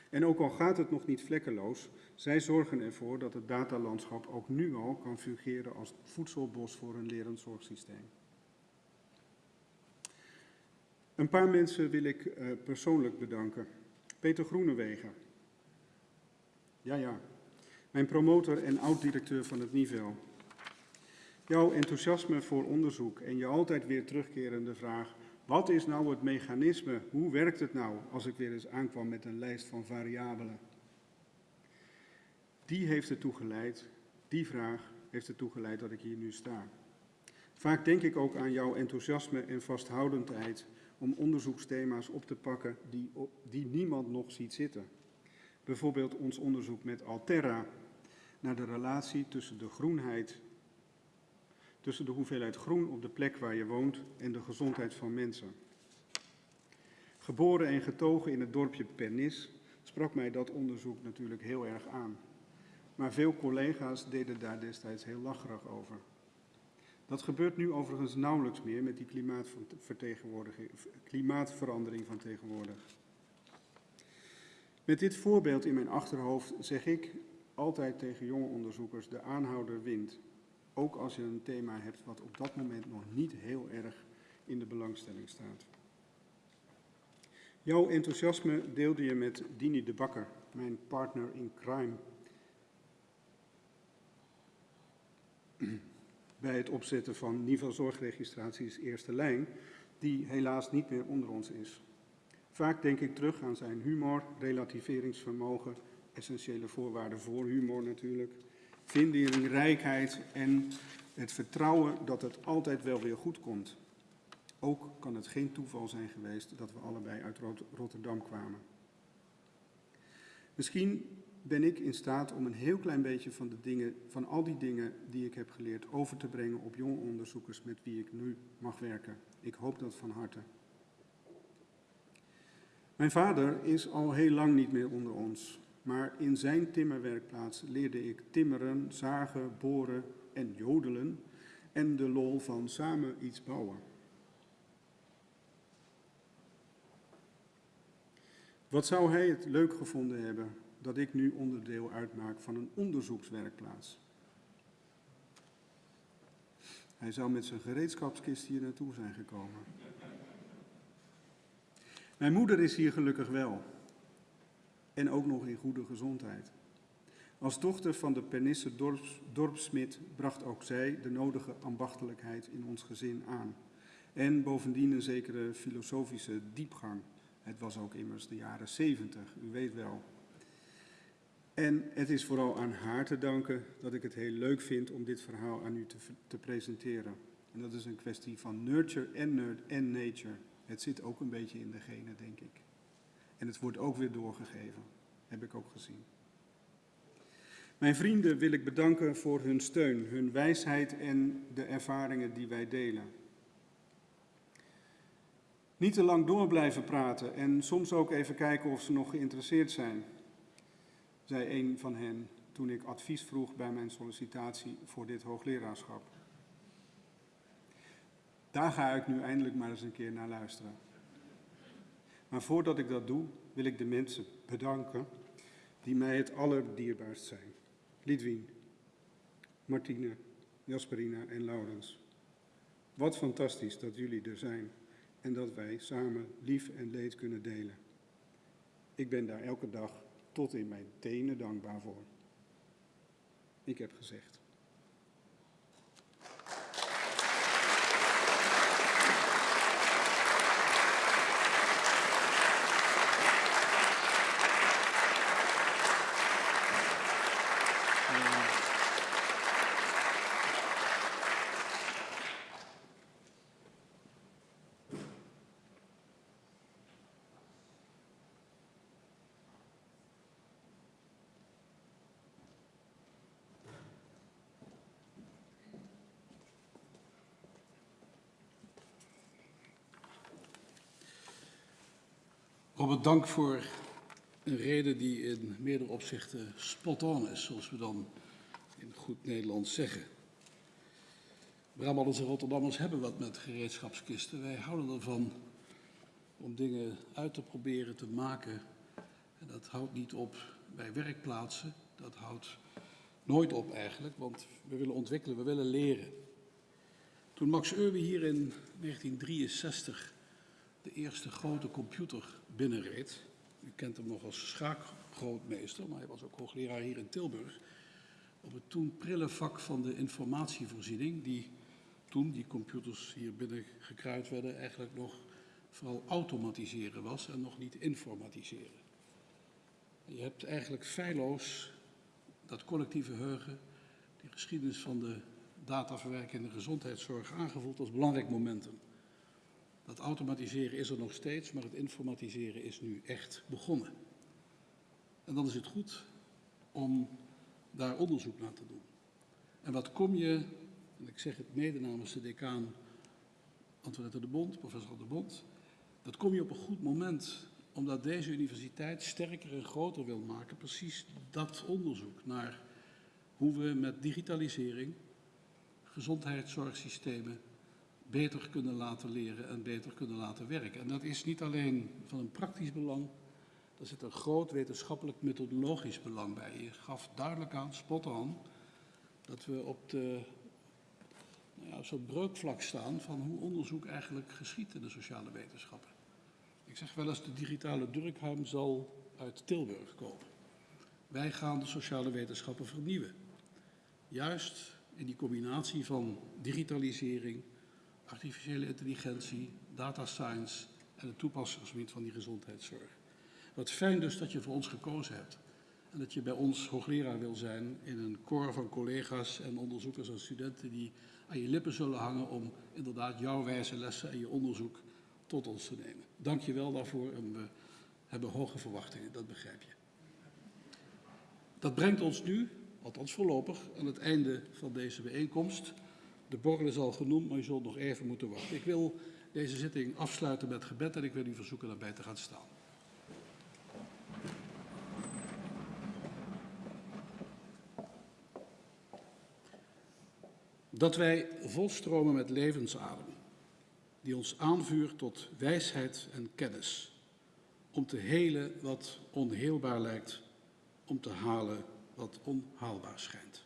En ook al gaat het nog niet vlekkeloos, zij zorgen ervoor dat het datalandschap ook nu al kan fungeren als voedselbos voor een lerend zorgsysteem. Een paar mensen wil ik uh, persoonlijk bedanken. Peter Groenewegen. Ja, ja. Mijn promotor en oud-directeur van het NIVEL. Jouw enthousiasme voor onderzoek en je altijd weer terugkerende vraag: wat is nou het mechanisme? Hoe werkt het nou als ik weer eens aankwam met een lijst van variabelen? Die heeft ertoe geleid, die vraag heeft ertoe geleid dat ik hier nu sta. Vaak denk ik ook aan jouw enthousiasme en vasthoudendheid om onderzoeksthema's op te pakken die, die niemand nog ziet zitten. Bijvoorbeeld ons onderzoek met Alterra naar de relatie tussen de groenheid tussen de hoeveelheid groen op de plek waar je woont en de gezondheid van mensen. Geboren en getogen in het dorpje Pernis sprak mij dat onderzoek natuurlijk heel erg aan. Maar veel collega's deden daar destijds heel lacherig over. Dat gebeurt nu overigens nauwelijks meer met die klimaatverandering van tegenwoordig. Met dit voorbeeld in mijn achterhoofd zeg ik altijd tegen jonge onderzoekers, de aanhouder wint. Ook als je een thema hebt wat op dat moment nog niet heel erg in de belangstelling staat. Jouw enthousiasme deelde je met Dini de Bakker, mijn partner in crime. Bij het opzetten van niveau zorgregistraties eerste lijn, die helaas niet meer onder ons is. Vaak denk ik terug aan zijn humor, relativeringsvermogen, essentiële voorwaarden voor humor natuurlijk, vindingrijkheid en het vertrouwen dat het altijd wel weer goed komt. Ook kan het geen toeval zijn geweest dat we allebei uit Rot- Rotterdam kwamen. Misschien ben ik in staat om een heel klein beetje van, de dingen, van al die dingen die ik heb geleerd over te brengen op jonge onderzoekers met wie ik nu mag werken. Ik hoop dat van harte. Mijn vader is al heel lang niet meer onder ons, maar in zijn timmerwerkplaats leerde ik timmeren, zagen, boren en jodelen en de lol van samen iets bouwen. Wat zou hij het leuk gevonden hebben dat ik nu onderdeel uitmaak van een onderzoekswerkplaats? Hij zou met zijn gereedschapskist hier naartoe zijn gekomen. Mijn moeder is hier gelukkig wel. En ook nog in goede gezondheid. Als dochter van de Pernisse dorps, dorpsmid bracht ook zij de nodige ambachtelijkheid in ons gezin aan. En bovendien een zekere filosofische diepgang. Het was ook immers de jaren zeventig, u weet wel. En het is vooral aan haar te danken dat ik het heel leuk vind om dit verhaal aan u te, te presenteren. En dat is een kwestie van nurture en, en nature. Het zit ook een beetje in de genen, denk ik. En het wordt ook weer doorgegeven, heb ik ook gezien. Mijn vrienden wil ik bedanken voor hun steun, hun wijsheid en de ervaringen die wij delen. Niet te lang door blijven praten en soms ook even kijken of ze nog geïnteresseerd zijn, zei een van hen toen ik advies vroeg bij mijn sollicitatie voor dit hoogleraarschap. Daar ga ik nu eindelijk maar eens een keer naar luisteren. Maar voordat ik dat doe, wil ik de mensen bedanken die mij het allerdierbaarst zijn. Lidwien, Martine, Jasperina en Laurens. Wat fantastisch dat jullie er zijn en dat wij samen lief en leed kunnen delen. Ik ben daar elke dag tot in mijn tenen dankbaar voor. Ik heb gezegd. Robert, dank voor een reden die in meerdere opzichten spot on is, zoals we dan in goed Nederlands zeggen. Brabanders en Rotterdammers hebben wat met gereedschapskisten. Wij houden ervan om dingen uit te proberen te maken. En dat houdt niet op bij werkplaatsen. Dat houdt nooit op eigenlijk, want we willen ontwikkelen, we willen leren. Toen Max Euwe hier in 1963 de eerste grote computer binnenreed. U kent hem nog als schaakgrootmeester, maar hij was ook hoogleraar hier in Tilburg. Op het toen prille vak van de informatievoorziening, die toen die computers hier binnen gekruid werden, eigenlijk nog vooral automatiseren was en nog niet informatiseren. Je hebt eigenlijk feilloos dat collectieve geheugen, die geschiedenis van de dataverwerking in de gezondheidszorg aangevoeld als belangrijk momentum. Dat automatiseren is er nog steeds, maar het informatiseren is nu echt begonnen. En dan is het goed om daar onderzoek naar te doen. En wat kom je, en ik zeg het mede namens de decaan Antoinette de Bond, professor de Bond, dat kom je op een goed moment, omdat deze universiteit sterker en groter wil maken, precies dat onderzoek naar hoe we met digitalisering gezondheidszorgsystemen beter kunnen laten leren en beter kunnen laten werken. En dat is niet alleen van een praktisch belang, er zit een groot wetenschappelijk methodologisch belang bij. Je gaf duidelijk aan, spot on, dat we op de nou ja, zo'n breukvlak staan van hoe onderzoek eigenlijk geschiet in de sociale wetenschappen. Ik zeg wel eens, de digitale Durkheim zal uit Tilburg komen. Wij gaan de sociale wetenschappen vernieuwen. Juist in die combinatie van digitalisering, artificiële intelligentie, data science en het toepassingsgebied van die gezondheidszorg. Wat fijn dus dat je voor ons gekozen hebt. En dat je bij ons hoogleraar wil zijn in een koor van collega's en onderzoekers en studenten die aan je lippen zullen hangen om inderdaad jouw wijze lessen en je onderzoek tot ons te nemen. Dank je wel daarvoor en we hebben hoge verwachtingen, dat begrijp je. Dat brengt ons nu, althans voorlopig, aan het einde van deze bijeenkomst. De borrel is al genoemd, maar je zult nog even moeten wachten. Ik wil deze zitting afsluiten met gebed en ik wil u verzoeken daarbij te gaan staan. Dat wij volstromen met levensadem, die ons aanvuurt tot wijsheid en kennis, om te helen wat onheelbaar lijkt, om te halen wat onhaalbaar schijnt.